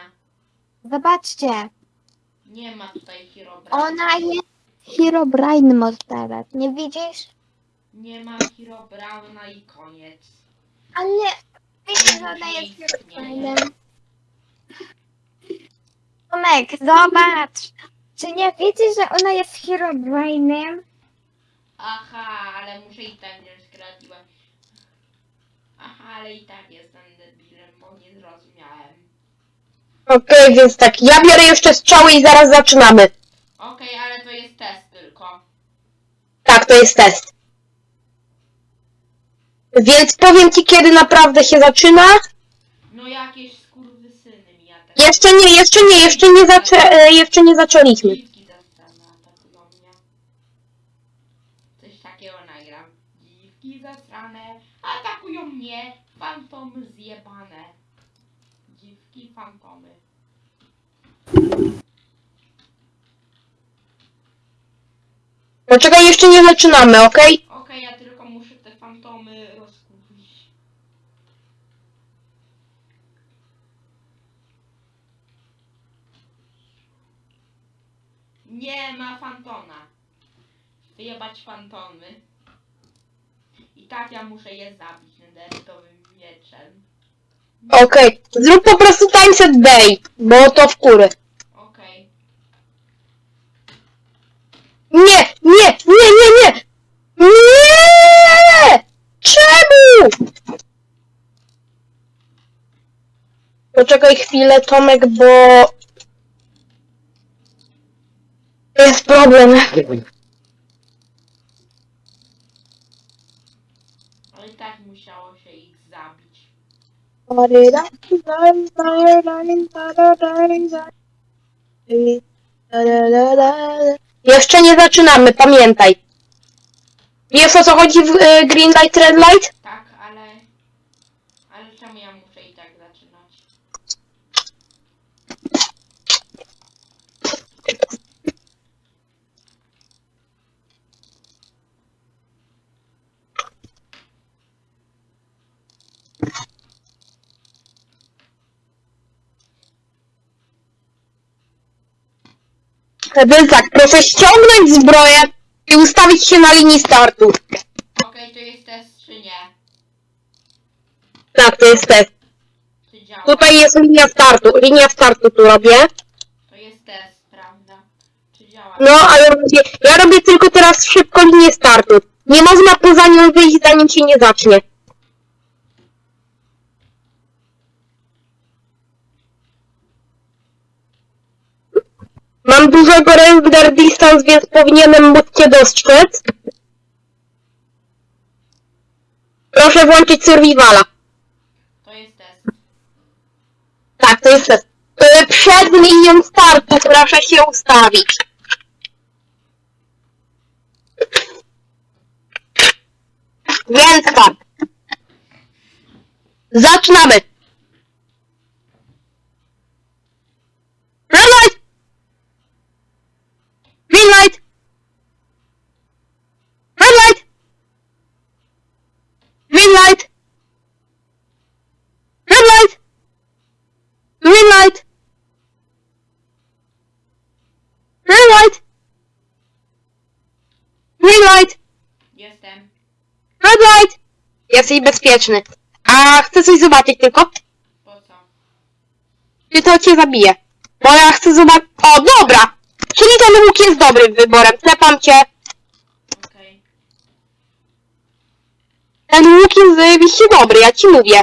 Zobaczcie, Nie ma tutaj Herobrina. ona jest Herobrine Monsteret. Nie widzisz? Nie ma Herobrina i koniec. Ale widzisz, że ona jest Herobrine'em. Tomek, zobacz! Czy nie widzisz, że ona jest Herobrine'em? Aha, ale muszę i tak nie skradłem. Aha, ale i tak jestem debilem, bo nie zrozumiałem. Okej, więc tak, ja biorę jeszcze strzały i zaraz zaczynamy. Okej, ale to jest test tylko. Tak, to jest test. Więc powiem ci, kiedy naprawdę się zaczyna. No jakieś skurwysyny mi ja tak. Jeszcze nie, jeszcze nie, jeszcze nie, zaczę, e, jeszcze nie zaczęliśmy. Dziwki atakują mnie. Coś takiego nagram. Dziwki zasrane atakują mnie. Fantomy zjebane. Dziwki fantomy. Dlaczego jeszcze nie zaczynamy, okej? Okej, ja tylko muszę te fantomy rozkurwić. Ma fantona. Wyjebać fantomy. I tak ja muszę je zabić nederytowym mieczem. Okej. Zrób po prostu timeset day, bo to w. Okej. Nie, nie, nie, nie, nie! Nie! Czemu? Poczekaj chwilę, Tomek, bo... Jest problem. Ale i tak musiało się ich zabić. Jeszcze nie zaczynamy, pamiętaj. Wiesz o co chodzi w e, Green Light, Red Light? Tak, ale... Ale czemu ja muszę i tak zaczynać? Tak, proszę ściągnąć zbroję i ustawić się na linii startu. Okej, to jest test czy nie? Tak, to jest test. Czy działa? Tutaj jest linia startu. Linia startu tu robię. To jest test, prawda? Czy działa? No, ale robię, ja robię tylko teraz szybko linię startu. Nie można poza nią wyjść, zanim się nie zacznie. Mam dużego render distance, więc powinienem móc cię dostrzec. Proszę włączyć survivala. To jest test. Tak, to jest test. Przed linią startu proszę się ustawić. Więc tak. Zaczynamy. Red light. Green light. Red light. Green light. Red light. Green light. Green light. Green light. Jestem. Red light. Jesteś bezpieczny. A chcę coś zobaczyć tylko. Po co? Czy to cię zabije? Bo ja chcę zobaczyć... O, dobra! Czyli ten łuk jest dobrym wyborem. Tepam cię. Okej. Ten łuk jest zajebiście dobry, ja ci mówię.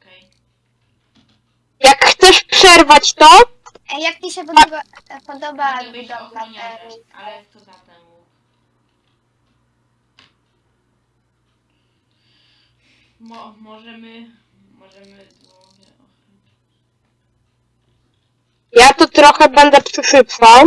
Okej. Jak chcesz przerwać to, Jak ci się podoba, podoba być budowla ochroniarzem, tej- ale kto za ten łuk? Mo możemy... Możemy... ja tu trochę będę przyszybszał.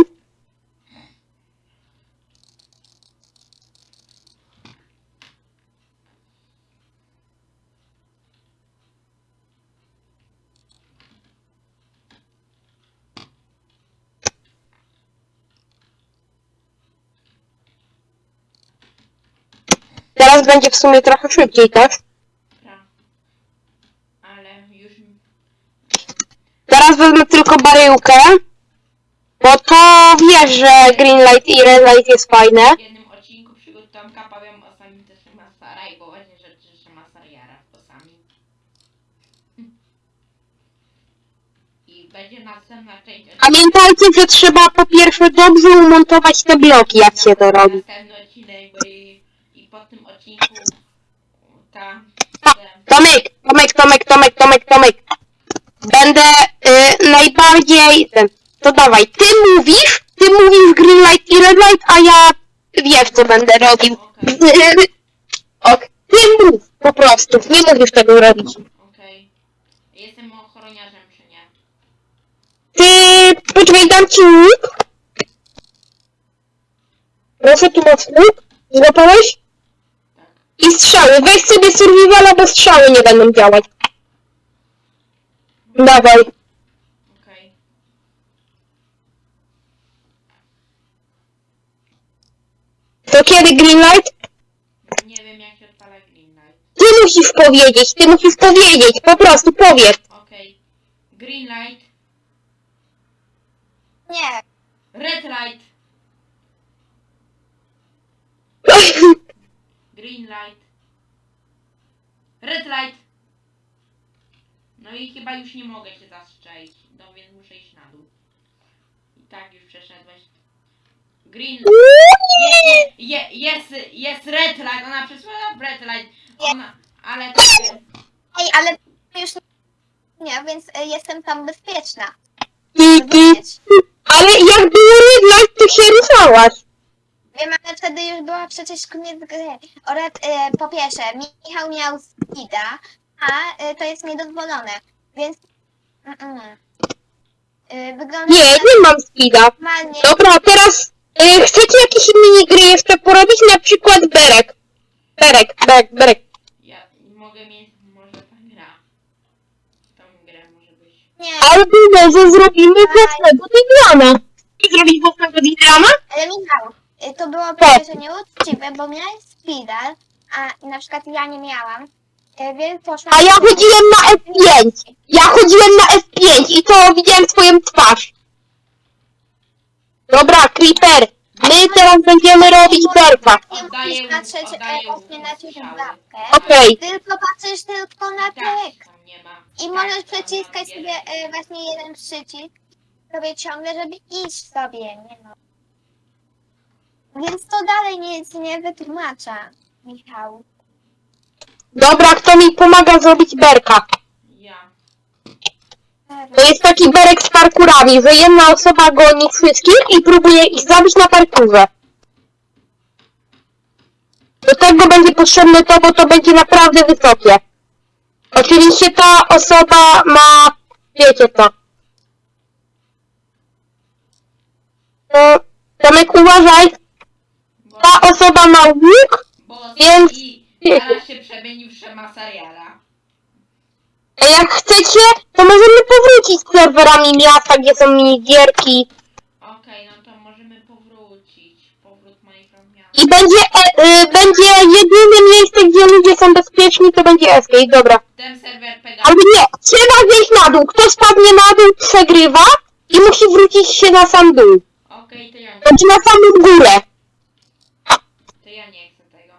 Teraz będzie w sumie trochę szybciej, tak? Pra. Ale już... Teraz wezmę tylko baryłkę. Bo to wiesz, że green light i red light jest fajne. W jednym odcinku przygód Tomka powiem o samym też Masara i poważnie rzeczy, że Masar jara osami. I będzie następna część Pamiętajcie, że trzeba po pierwsze dobrze umontować te bloki, jak się to robi. Następny odcinek, bo i, i po tym odcinku ta... Tomek, Tomek, Tomek, Tomek, Tomek, Tomek. Będę y, najbardziej... ten, To dawaj, ty mówisz, ty mówisz green light i red light, a ja wiesz, co będę robił. ok, ty mów po prostu, nie musisz tego robić. Okej. Jestem ochroniarzem, czy nie? Ty, poczekaj, dam ci łuk. Proszę, tu masz łuk. Złapałeś? I strzały. Weź sobie survivala, bo strzały nie będą działać. Dawaj. Okej. To kiedy green light? Nie wiem jak się odpala green light. Ty musisz powiedzieć, ty musisz powiedzieć, po prostu powiedz. Okej. Green light. Nie, Red light. Green light. Red light. No i chyba już nie mogę się zastrzelić. No więc muszę iść na dół. I tak już przeszedłeś. Green. Je, je, jest, jest red light. Ona przesłała red light. Ona, ale to Ej, ale już nie, więc y, jestem tam bezpieczna. Ale jak było red light, to się ruszałaś. Wiem, ale wtedy już była przecież koniec gry. Oraz y, po pierwsze, Michał miał speeda, a y, to jest niedozwolone, więc mm, mm. Y, wygląda Nie, nie mam speeda. normalnie. Dobra, teraz y, chcecie jakieś minigry jeszcze porobić? Na przykład berek. Berek, berek, berek. ja mogę mieć może ta gra. Tą grę może być. Nie, Albo może zrobimy własnego Digrama. Chcesz zrobić własnego Digrama? ale Michał, to było Tak. przecież nieuczciwe, bo miałeś speeda, a na przykład ja nie miałam, y, więc poszłam... A ja chodziłem na F5. Ja chodziłem na F5 i to widziałem twoją twarz. Dobra, Creeper. My teraz będziemy robić berka. Nie Oddaję musisz patrzeć mu- e, właśnie na ciebie Okej. tylko patrzysz tylko na Tak, tekst. ma. I Tak, możesz mam sobie e, właśnie jeden przycisk sobie ciągle, żeby iść sobie, nie no. Więc to dalej nic nie wytłumacza, Michał. Dobra, kto mi pomaga zrobić berka? Ja. To jest taki berek z parkurami, że jedna osoba goni wszystkich i próbuje ich zabić na parkurze. Do tego będzie potrzebne to, bo to będzie naprawdę wysokie. Oczywiście ta osoba ma... wiecie co. To... Tomek, uważaj, ta osoba ma łuk, bo więc- i zaraz się przemienił w Shemasariala. a jak chcecie, to możemy powrócić z serwerami miasta, gdzie są minigierki. Okej, no to możemy powrócić. Powrót Minecraft miasta. I będzie, e, y, będzie jedyne miejsce, gdzie ludzie są bezpieczni, to będzie escape, dobra. Ten serwer Pega. Ale nie, trzeba zejść na dół. Kto spadnie na dół, przegrywa i musi wrócić się na sam dół. Okej, to ja. Znaczy na samą górę. To ja nie chcę tego.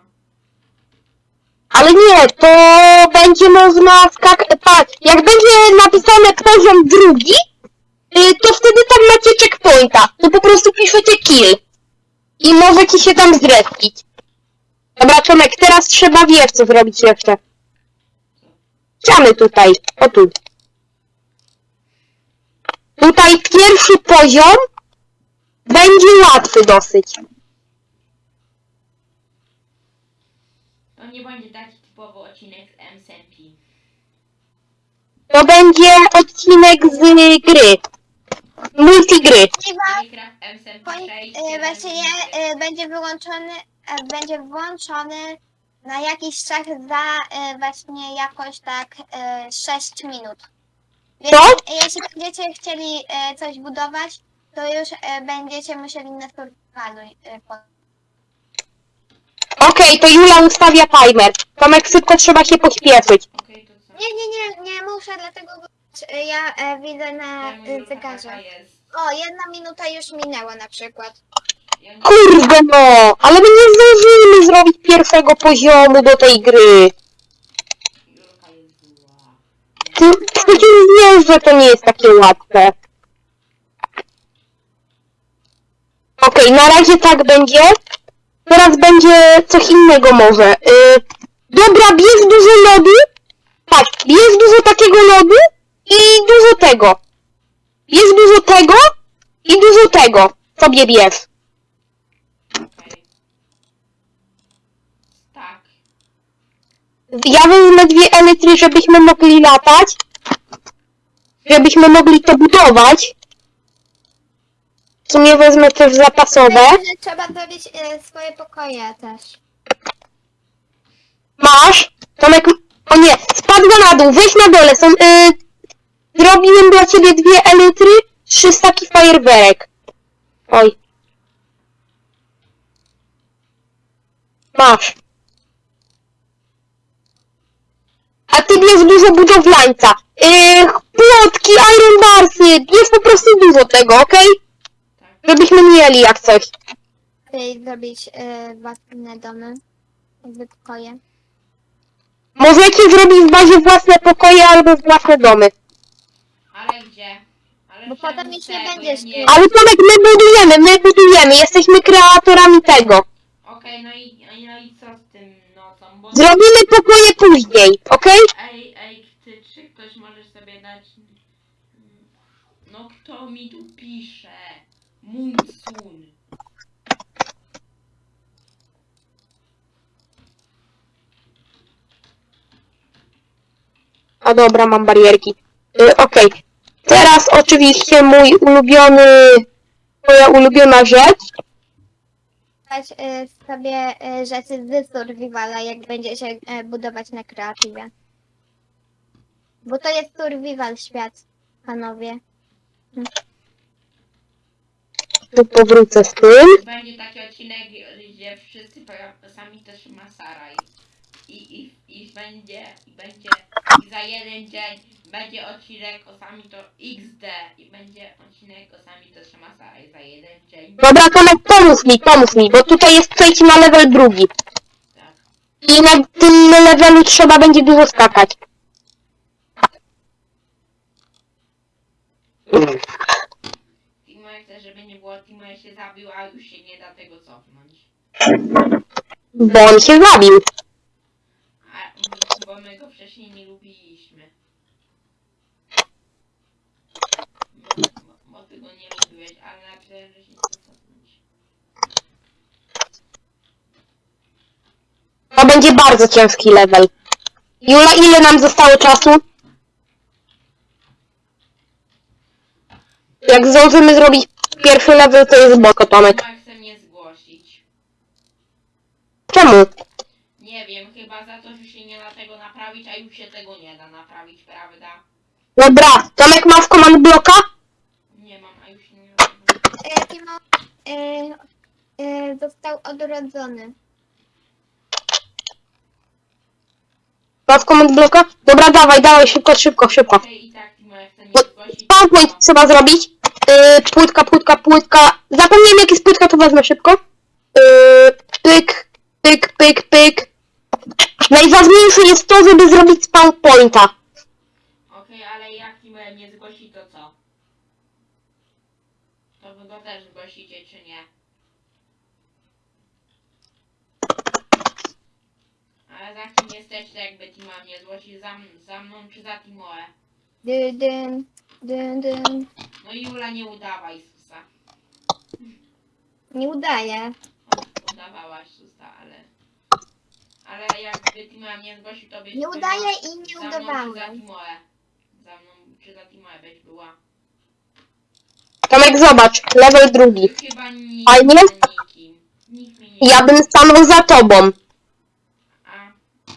Ale nie, to będzie można skakać. Patrz, jak będzie napisane poziom drugi, y, to wtedy tam macie checkpointa. To po prostu piszecie kill. I możecie się tam zrespić. Dobra, Tomek, teraz trzeba wiesz co zrobić jeszcze. Ściany tutaj, o tu. Tutaj pierwszy poziom będzie łatwy dosyć. To nie będzie taki typowy odcinek z MSMP. To będzie odcinek z gry. Multigry. Minecraft MSMP Poń- 6. e, właśnie e, będzie wyłączony, e, będzie włączony na jakiś czas za właśnie jakoś tak e, 6 minut. Więc Co? jeśli będziecie chcieli coś budować, to już będziecie musieli na survivalu e, po- Okej, to Jula ustawia timer. Tomek, szybko trzeba się pośpieszyć. Okej, to co? Nie, nie, nie, nie muszę, dlatego bo e, ja e, widzę na e, zegarze. jest. O, jedna minuta już minęła na przykład. Ja Kurde no, ale my nie zdążymy zrobić pierwszego poziomu do tej gry. Jest zła. Ty przecież wiesz, że to nie jest takie łatwe. Okej, na razie tak będzie. Teraz będzie coś innego może. Yy, dobra, bierz dużo lodu. Patrz, bierz dużo takiego lodu i dużo tego. Bierz dużo tego i dużo tego. Sobie bierz. Tak. Ja wezmę dwie elitry, żebyśmy mogli latać. Żebyśmy mogli to budować. W sumie wezmę też zapasowe. Myślę, że trzeba zrobić e, swoje pokoje też. Masz? Tomek, o nie, spadła na dół, weź na dole, są, y, zrobiłem dla ciebie dwie elitry, trzy staki fajerwerek. Oj. Masz. A ty bierz dużo budowlańca. Yy, płotki, iron barsy, bierz po prostu dużo tego, okej? Tak. Żebyśmy mieli jak coś. Zrobić e, własne domy. Jakby pokoje. Możecie zrobić w bazie własne pokoje albo własne domy. Ale gdzie? Ale Bo czemu potem już nie tego? będzie Ja szkół. Ale Tomek, my budujemy, my budujemy, jesteśmy kreatorami tego. Okej, no i, no i co z tym nocą? Bo... Zrobimy pokoje później, okej? Ej, ej, ty, czy ktoś może sobie dać... No kto mi tu pisze? Munsun. A dobra, mam barierki. Y, okej. Teraz oczywiście mój ulubiony, moja ulubiona rzecz. Dać e, sobie e, rzeczy z survivala, jak będzie się e, budować na kreatywie. Bo to jest survival świat, panowie. Tu powrócę z tym. Będzie taki odcinek, gdzie wszyscy sami też ma Saraj. I, i, i będzie, i będzie, i za jeden dzień będzie odcinek o sami to XD. I będzie odcinek o sami też ma Saraj za jeden dzień. Dobra, Tomek, pomóż mi, pomóż mi, bo tutaj jest przejść na level drugi. Tak. I na tym levelu trzeba będzie dużo skakać. Żeby Timo się zabił, a już się nie da tego cofnąć. Bo on się zabił. A, bo my go wcześniej nie lubiliśmy. Bo, bo, bo ty go nie lubiłeś, ale że się nie cofnąć. To będzie bardzo ciężki level. Jula, ile nam zostało czasu? Jak zdążymy zrobić pierwszy level, to jest boko, Tomek. Timo chce mnie zgłosić. Czemu? Nie wiem, chyba za to, że się nie da tego naprawić, a już się tego nie da naprawić, prawda? Dobra, Tomek masz command bloka? Nie mam, a już się nie da tego E, Timo e, e, został odrodzony. Masz command bloka? Dobra, dawaj, dawaj, szybko, szybko, szybko. Okej, i tak Timo chce mnie Bo zgłosić. PowerPoint trzeba zrobić. Yy, płytka, płytka, płytka. Zapomniałem jak jest płytka, to wezmę szybko. Yy, pyk, pyk, pyk, pyk. Najważniejsze jest to, żeby zrobić spawn pointa. Okej, ale jak Timo nie zgłosi, to co? To wy go też zgłosicie, czy nie? Ale za kim jesteście, jakby Timo mnie zgłosi? Za, m- za mną czy za Timoe? Dyn, dyn, dyn. No Jula, nie udawaj Susa. Nie udaje. O, Udawałaś Susa, ale... Ale jakby Timoe mnie zgłosił, to byś Nie była udaje i nie za mną czy za udawałem. Timoe? Za mną czy za Timoe byś była? Tomek, zobacz, level drugi. Chyba nikt A nie? nikim. Nikt nie... Ja bym stanął za tobą. A,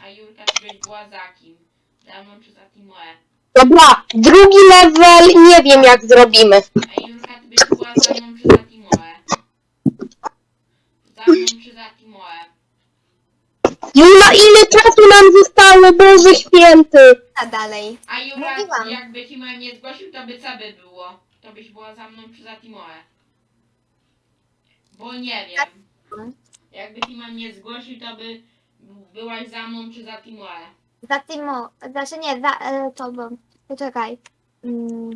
a Julka czy byś była za kim? Za mną czy za Timoe? Dobra, drugi level nie wiem jak zrobimy. A Julka ty byś była za mną czy za Timoe? Za mną czy za Timoe? Jula, ile czasu nam zostało, Boże Święty? A dalej. A Jura, Mówiłam. jakby Timoe nie zgłosił, to by co by było? To byś była za mną czy za Timoe? Bo nie wiem. Jakby Timoe nie zgłosił, to by byłaś za mną czy za Timoe? Za Timo, znaczy nie, za e, tobą. Poczekaj. Mm,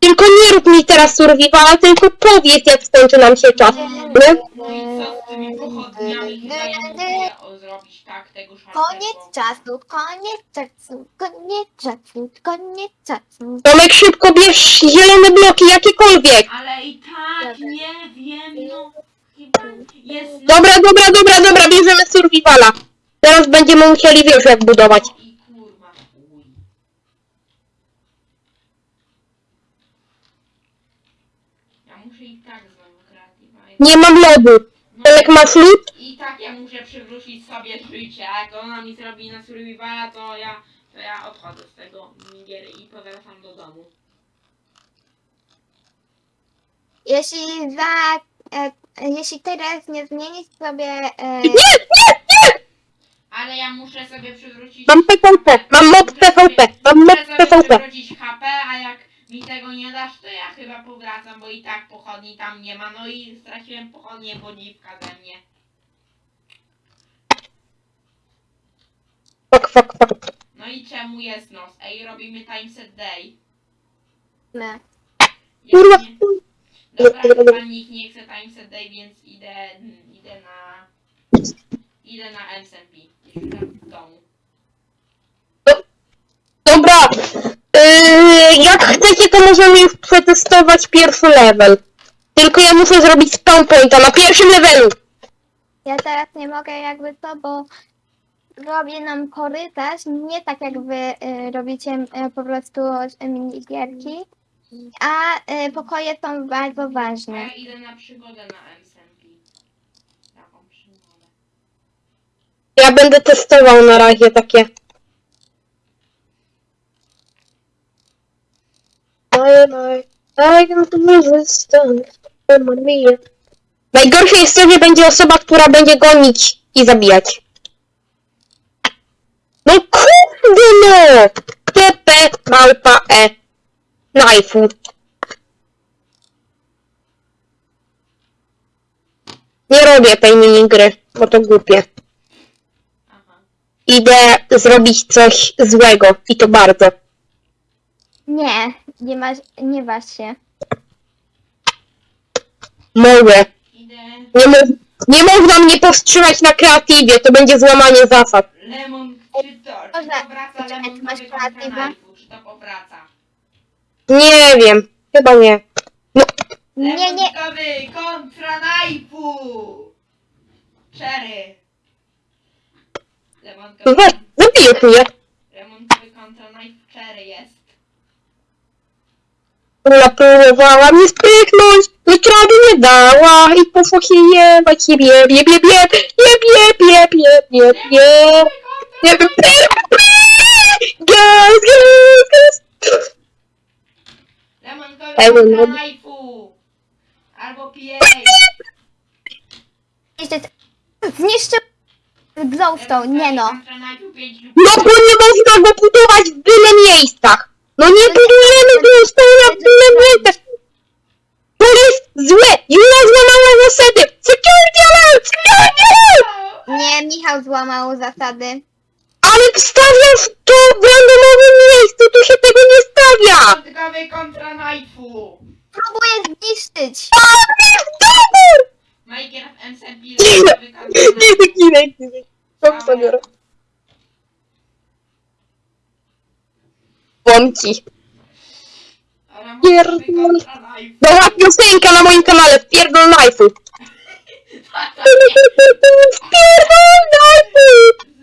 Tylko nie rób mi teraz survivala, tylko powiedz, jak skończy nam się czas. Nie? No i co z tymi pochodniami? O zrobić tak tego szarpego. Koniec czasu, koniec czasu, koniec czasu, koniec czasu. Tomek, szybko bierz zielone bloki, jakiekolwiek. Ale i tak nie wiem, no chyba jest... Dobra, dobra, dobra, dobra, bierzemy survivala. Teraz będziemy musieli, wiesz, jak budować. No tak. Nie mam lodu. No Tomek, masz lód? I tak ja muszę przywrócić sobie życie, a jak ona mi zrobi na survivala, to ja, to ja odchodzę z tego gier i powracam do domu. Jeśli za, e, jeśli teraz nie zmienisz sobie, e, nie, nie! Ale ja muszę sobie przywrócić... Mam PvP, mam Muszę PvP, sobie- mam Muszę sobie PvP. przywrócić HP, a jak mi tego nie dasz, to ja chyba powracam, bo i tak pochodni tam nie ma. No i straciłem pochodnię, bo dziwka ze mnie. Fuck, fuck, fuck. No i czemu jest nos? Ej, robimy time set day. ne. Jak Kurwa. nie- Dobra, chyba nikt nie chce time set day, więc idę, idę na... Idę na SMP. Jeszcze tam w domu. Dobra, yy, jak chcecie, to możemy już przetestować pierwszy level. Tylko ja muszę zrobić spawn pointa na pierwszym levelu. Ja teraz nie mogę jakby to, bo robię nam korytarz, nie tak jak wy e, robicie e, po prostu e, minigierki, a e, pokoje są bardzo A ważne. ja idę na przygodę na SMP. Taką przygodę. Ja będę testował na razie takie. I, I, I. Najgorsze jest to, że będzie osoba, która będzie gonić i zabijać. No kurde no! TP małpa E. Knife'u. Nie robię tej minigry, bo to głupie. Idę zrobić coś złego i to bardzo. Nie, nie masz, nie waż się. Mogę. Idę... Nie, mo nie można mnie powstrzymać na kreatywie, to będzie złamanie zasad. Lemon, czy to, czy Można. to wraca lemon ty masz knife'u, czy to powraca? Nie wiem, chyba nie. No, Nie, nie, Lemonkowy kontra knife'u! Cherry! Lemonkowy, weź, zabiję tu je. lemonkowy kontra knife cherry jest. Ona próbowała mnie sprychnąć, lecz rady nie dała i poszło się jebać, jeb, jeb, jeb, jeb, jeb, jeb, jeb, jeb, jeb, jeb, jeb. Nie wiem, gaz, gaz, gaz. Lemonkowy Lemon, kontra no. knife'u! Albo PA! zniszczył glowstone, nie no. Kontra knife'u 5 lub No bo nie można go budować w byle miejscach. No nie budujemy go w byle miejscach. To jest złe. Jula złamała zasady. Security alert! Security alert! Nie, Michał złamał zasady. Ale wstawiasz to w randomowym miejscu. Tu się tego nie stawia. Lemonkowy kontra knife'u! Próbuję zniszczyć. W domu! Minecraft MC Pilot wykazany. Kinek, kinek. Kom zabiorę. Bąki. Pierdol... Dobra piosenka na moim kanale, wpierdol knife'u. Wpierdol knife'u!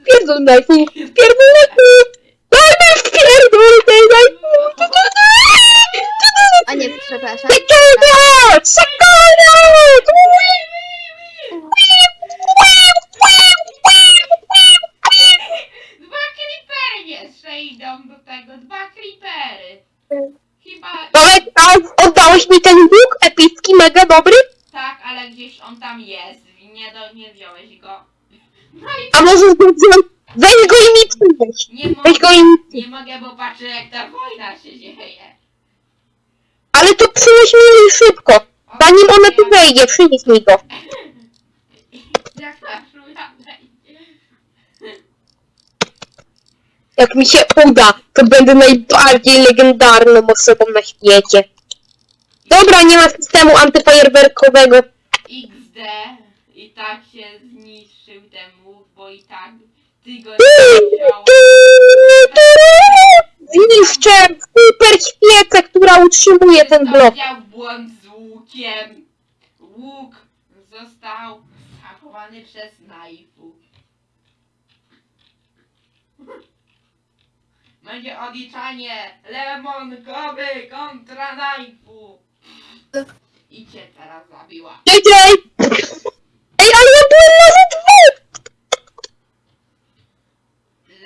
Wpierdol knife'u! Wpierdol knife'u! Dajmy wpierdol knife'u! A nie, przepraszam. Czekaj, czekaj! Dwa creepery jeszcze idą do tego, dwa creepery. Chyba, Tomek, a oddałeś mi ten łuk epicki, mega dobry? Tak, ale gdzieś on tam jest. Nie, do, nie wziąłeś go. No i A może zgodziłem? Weź go i mi nie Weź go mogę, i mi nie mogę, bo patrzę jak ta wojna się dzieje. Ale to przynieś mi szybko. Zanim ona tu wejdzie, przynieś mi go. Jak ta szula wejdzie. Jak mi się uda, to będę najbardziej legendarną osobą na świecie. Dobra, nie ma systemu antyfajerwerkowego. XD i tak się zniszczył ten łuk, bo i tak ty go nie wziął. Zniszczę super świecę, która utrzymuje ten blok. Miał błąd z łukiem. Łuk został zachowany przez najfu. Będzie odliczanie lemonkowy kontra najfu. I cię teraz zabiła. JJ! Ej, ale ja byłem na dwóch!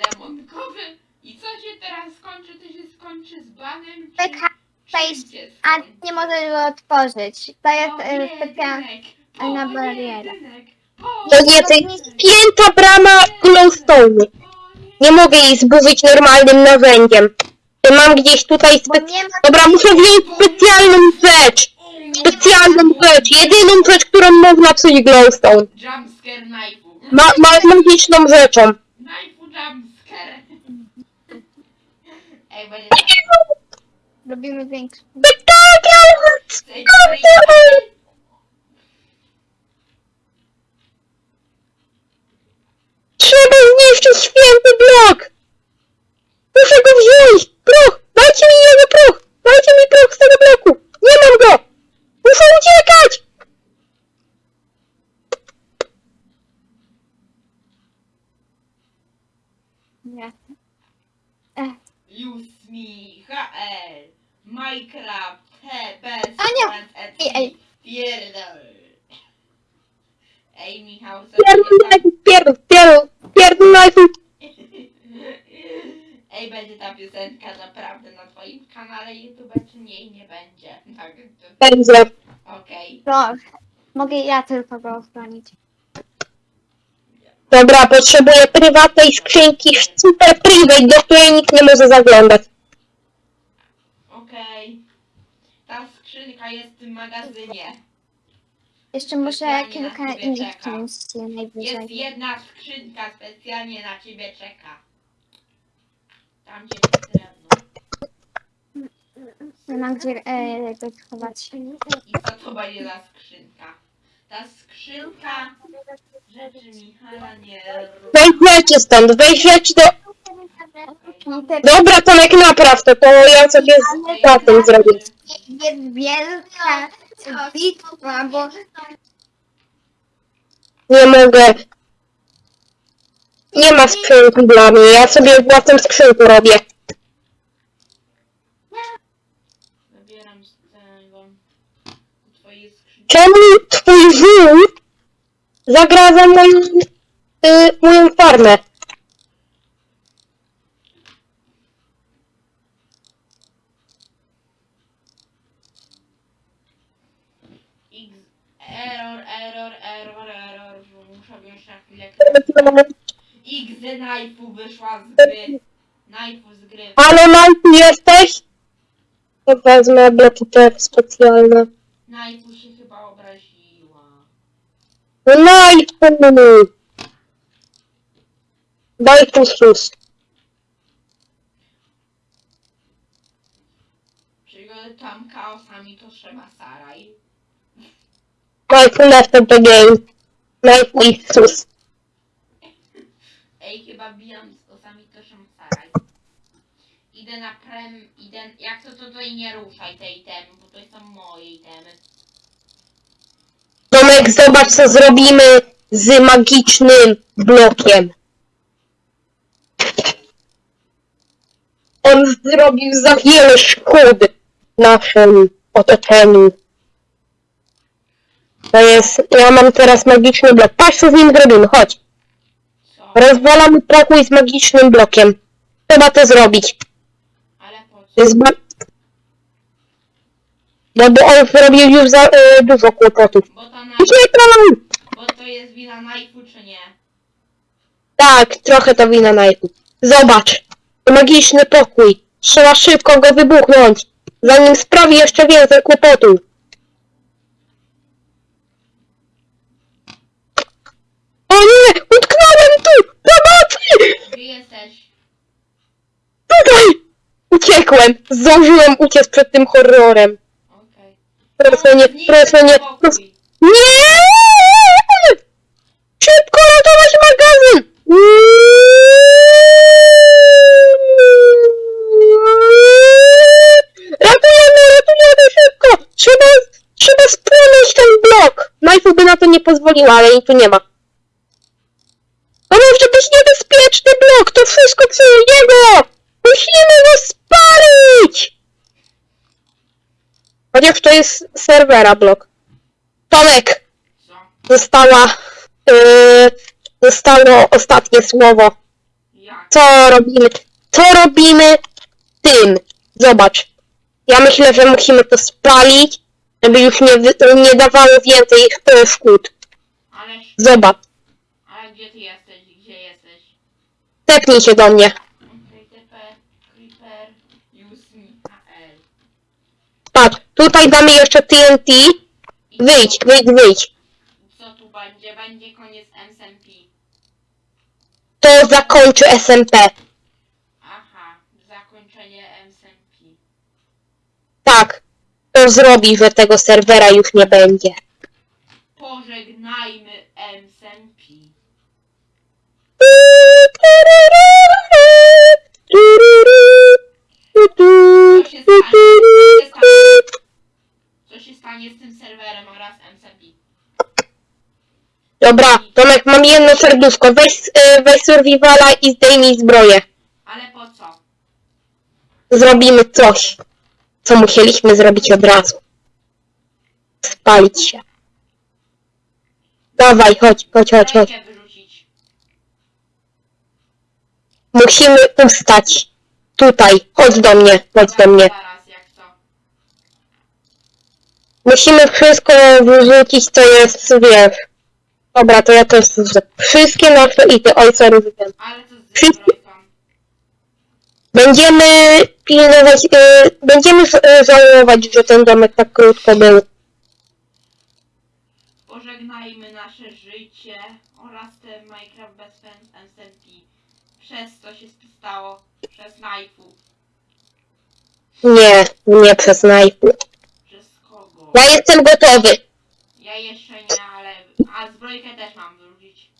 Lemonkowy? I co się teraz skończy? To się skończy z banem? Czy, się A nie możesz go otworzyć. To jest e, specjalna... jedynek, nie, to jest pięta brama glowstone. Nie mogę jej zburzyć normalnym narzędziem. Ja mam gdzieś tutaj Bo spe... nie ma... Dobra, muszę wziąć specjalną rzecz. Specjalną rzecz. Jedyną rzecz, którą można psuć glowstone. Jumpscare knife'u. Ma, ma, magiczną rzeczą. Knife'u jumpscare. Ej, będzie Robimy większy. Trzeba zniszczyć święty blok! Muszę go wziąć! Proch! Dajcie mi jego proch! Dajcie mi proch z tego bloku! Nie mam go! Muszę uciekać! Nie. Use me, HL, Minecraft, TP, Ania! Ej, ej. Pierdol. Ej, Michał, co Pierdol, będzie tam... pierdol, pierdol, pierdol, najpierw. Ej, będzie ta piosenka naprawdę na twoim kanale YouTube, czy nie, nie będzie. Tak, to- Będzie. okej. To mogę ja tylko go ochronić. Dobra, potrzebuję prywatnej skrzynki, super private, do której nikt nie może zaglądać. Okej. Ta skrzynka jest w tym magazynie. Jeszcze muszę Specjalnie kilka na ciebie innych czekam. części najwyżej. Jest jedna skrzynka specjalnie na ciebie czeka. Tam gdzie jest drewno. Nie mam gdzie e, go schować. I co to będzie za skrzynka? Ta skrzynka rzeczy Michala nie Weź rzeczy stąd, weź rzeczy do... Dobra, Tomek, napraw to, to ja sobie z za tym zrobię. jest wielka bitwa, bo Nie mogę. Nie ma skrzynki dla mnie, ja sobie własną skrzynkę robię. zabieram z tego twojej skrzynki. Czemu twój żółw zagraża moją, y, moją farmę? X error, error, error, error. Muszę wziąć na chwilę. X knife'u wyszła z gry. Knife'u z gry. Ale Majku jesteś? To wezmę bloki te specjalne. Knife'u się chyba obraziła. No Majku! Daj fusus. Czyli tam chaosami to trzeba Saraj. Majku left the game. I sus. Ej, chyba bijam z osami są Saraj. Idę na prem, idę, jak to to tutaj nie ruszaj tej itemy, bo to są moje itemy. Tomek, zobacz co zrobimy z magicznym blokiem. On zrobił za wiele szkód naszym otoczeniu. To jest, ja mam teraz magiczny blok. Patrz co z nim zrobimy, chodź. Co? Rozwalamy pokój z magicznym blokiem. Trzeba to zrobić. Ale po To co? jest ba- No bo on zrobił już za y, dużo kłopotów. Bo to, na, Uciekam! bo to jest wina Najfu, czy nie? Tak, trochę to wina Nike. Zobacz. Magiczny pokój. Trzeba szybko go wybuchnąć, zanim sprawi jeszcze więcej kłopotów. O nie! Utknąłem tu! Pomocy! Gdzie jesteś? Tutaj! Uciekłem! Zdążyłem uciec przed tym horrorem. Okej. Proszę nie, proszę nie, proszę... Nie! Szybko ratować magazyn! Ratujemy, ratujemy szybko! Trzeba, trzeba spłonąć ten blok! Najfu by na to nie pozwoliła, ale jej tu nie ma. Być niebezpieczny blok! To wszystko przez niego! Musimy go spalić! Chociaż to jest serwera blok. Tomek! Co? została, yy, zostało ostatnie słowo. Co robimy? Co robimy tym? Zobacz. Ja myślę, że musimy to spalić, żeby już nie, nie dawało więcej e, szkód. Zobacz. ale gdzie ty jesteś? Tepnij się do mnie. Patrz, tutaj damy jeszcze TNT. Wyjdź, wyjdź, wyjdź. Co tu będzie? Będzie koniec SMP. To zakończy SMP. Aha, zakończenie SMP. Tak. To zrobi, że tego serwera już nie będzie. Pożegnajmy. Co się stanie? Z tym serwerem oraz SMP? Dobra, Tomek, mam jedno serduszko. Weź, y, weź survivala i zdejmij zbroję. Ale po co? Zrobimy coś, co musieliśmy zrobić od razu. Spalić się. Dawaj, chodź, chodź, chodź, chodź. Rękę wyrzucić. Musimy ustać. Tutaj, chodź do mnie, chodź do mnie. Zaraz, jak co? Musimy wszystko wyrzucić, co jest, wiesz. Dobra, to ja też wrzucę. Wszystkie nasze ity, oj, sorry, wytem. Ale co z Wszyscy- zbrojką? Będziemy pilnować, y, będziemy y, żałować, że ten domek tak krótko był. Pożegnajmy nasze życie oraz te Minecraft bez SMP. Przez co się stało? Przez Knife'u. Nie, nie przez najpół. Przez kogo? Ja jestem gotowy. Ja jeszcze nie, ale... A zbrojkę też mam wyrzucić.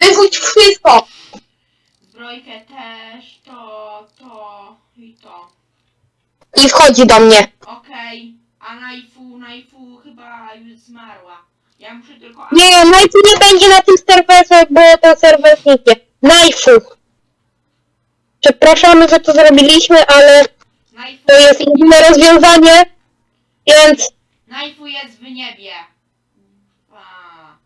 Wyrzuć wszystko! Zbrojkę też, to, to i to. I wchodzi do mnie. Okej. A Knife'u, Knife'u chyba już zmarła. Ja muszę tylko... Nie, najpierw nie będzie na tym serwerze, bo to serwer zniknie. Najfu. Przepraszamy, że to zrobiliśmy, ale Knife'u, to jest jedyne rozwiązanie, więc... Knife'u jest w niebie. A.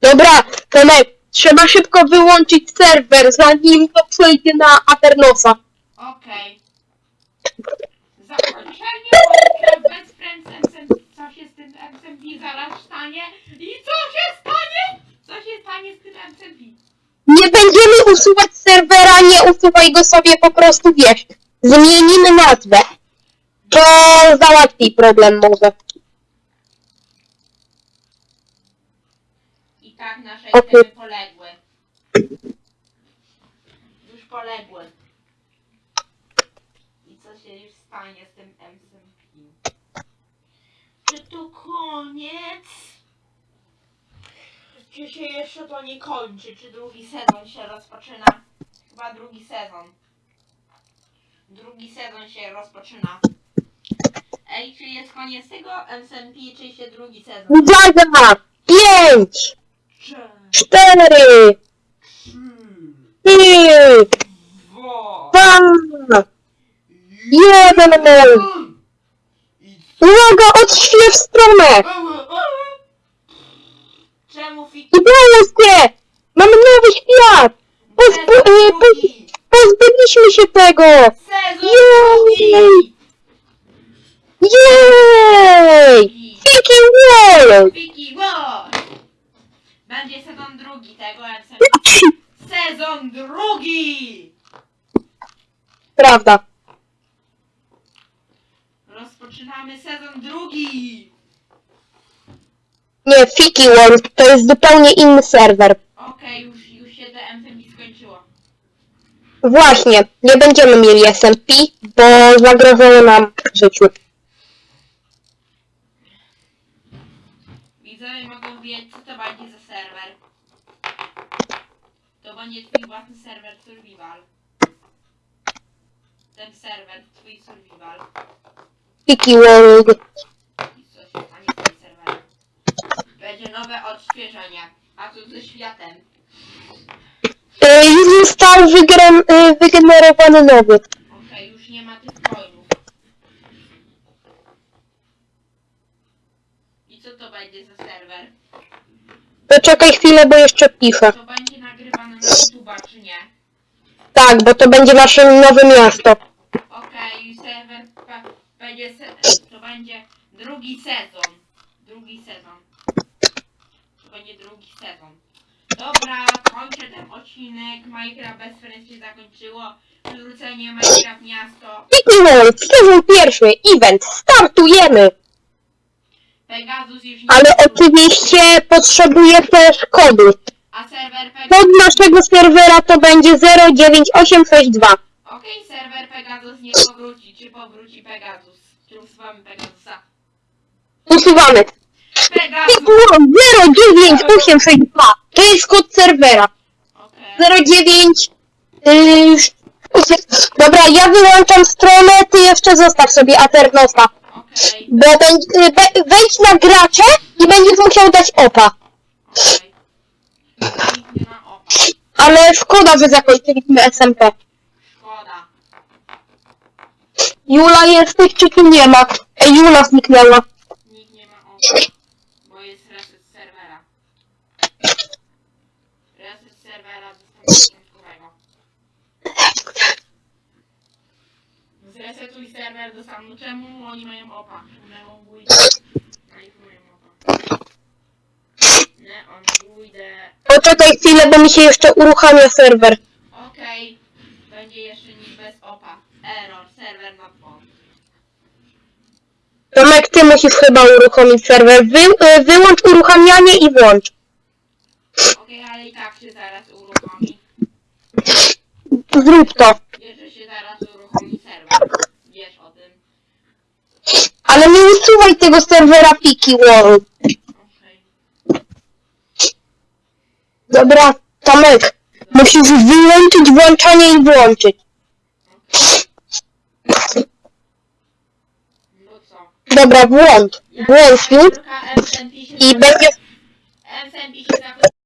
Dobra, Tomek, trzeba szybko wyłączyć serwer, zanim to przejdzie na Aternosa. Okej. Zakończenie Minecraft bez Friends. Co się z tym SMP zaraz stanie? I co się stanie? Co się stanie z tym SMP? Nie będziemy usuwać serwera, nie usuwaj go sobie, po prostu wiesz. Zmienimy nazwę. To załatwi problem może. I tak nasze Okej. itemy poległy. Już poległy. I co się już stanie z tym SMP? Czy to koniec? Czy się jeszcze to nie kończy? Czy drugi sezon się rozpoczyna? Chyba drugi sezon. Drugi sezon się rozpoczyna. Ej, czy jest koniec tego SMP, czy się drugi sezon? Uwaga! Pięć, cztery, trzy, Dwa... dwa, jeden. Uwaga, odśwież stronę! Czemu fit... Udało się! drugi! Pozbyliśmy się tego! Sezon Jej! Jej! Fiki World! Wiki War! Będzie sezon drugi tego MC. Sezon drugi! Prawda. Rozpoczynamy sezon drugi! Nie, Fiki World to jest zupełnie inny serwer. Okej, już, już się te MC mi skończyło. Właśnie, nie będziemy mieli SMP, bo zagrożało nam życiu. Widzowie mogą wiedzieć, co to będzie za serwer. To będzie twój własny serwer survival. Ten serwer, twój survival. Fiki World. Będzie nowe odświeżenie. A co ze światem? Y, Już został y, wygenerowany nowy. Okej, już nie ma tych coinów. I co to będzie za serwer? Poczekaj chwilę, bo jeszcze piszę. To będzie nagrywane na YouTube'a, czy nie? Tak, bo to będzie nasze nowe miasto. Będzie se- to będzie drugi sezon. Drugi sezon. To będzie drugi sezon. Dobra, kończę ten odcinek. Minecraft bez Friends się zakończyło. Przywrócenie Minecraft miasto. Fiki World, sezon pierwszy, event, startujemy! Pegasus już nie Ale oczywiście potrzebuję też kodu. A serwer Pegasus. Kod naszego serwera to będzie 09862. Okej, serwer Pegasus nie powróci. Czy powróci Pegasus? Usuwamy Pegasusa? Usuwamy. Pegasus! Fiki World 09862. To jest kod serwera. Okej. 09. Yy, dobra, ja wyłączam stronę, ty jeszcze zostaw sobie Aternosa. Okej. Bo będzie, y, we- wejdź na gracze i będziesz musiał dać opa. Okej. Opa. Ale szkoda, że zakończyliśmy SMP. Szkoda. Jula jesteś, czy tu nie ma? Ej, Jula zniknęła. Nikt nie ma opa. Bo jest reset serwera. Reset serwera został początkowego. Zresetuj serwer do stanu. Czemu oni mają opa? Neon Guide. Poczekaj chwilę, bo mi się jeszcze uruchamia serwer. Okej. Będzie jeszcze niż bez opa. Error. Serwer not found. Tomek, ty musisz chyba uruchomić serwer. Wy, y, wyłącz uruchamianie i włącz. Okej, ale i tak się zaraz uruchomi. Zrób to. Wiesz, że się zaraz uruchomi serwer. Wiesz o tym. Ale nie usuwaj tego serwera Fiki World. Dobra, Tomek. Musisz wyłączyć włączanie i włączyć. No co? Dobra, Tylko MSMP się i będzie...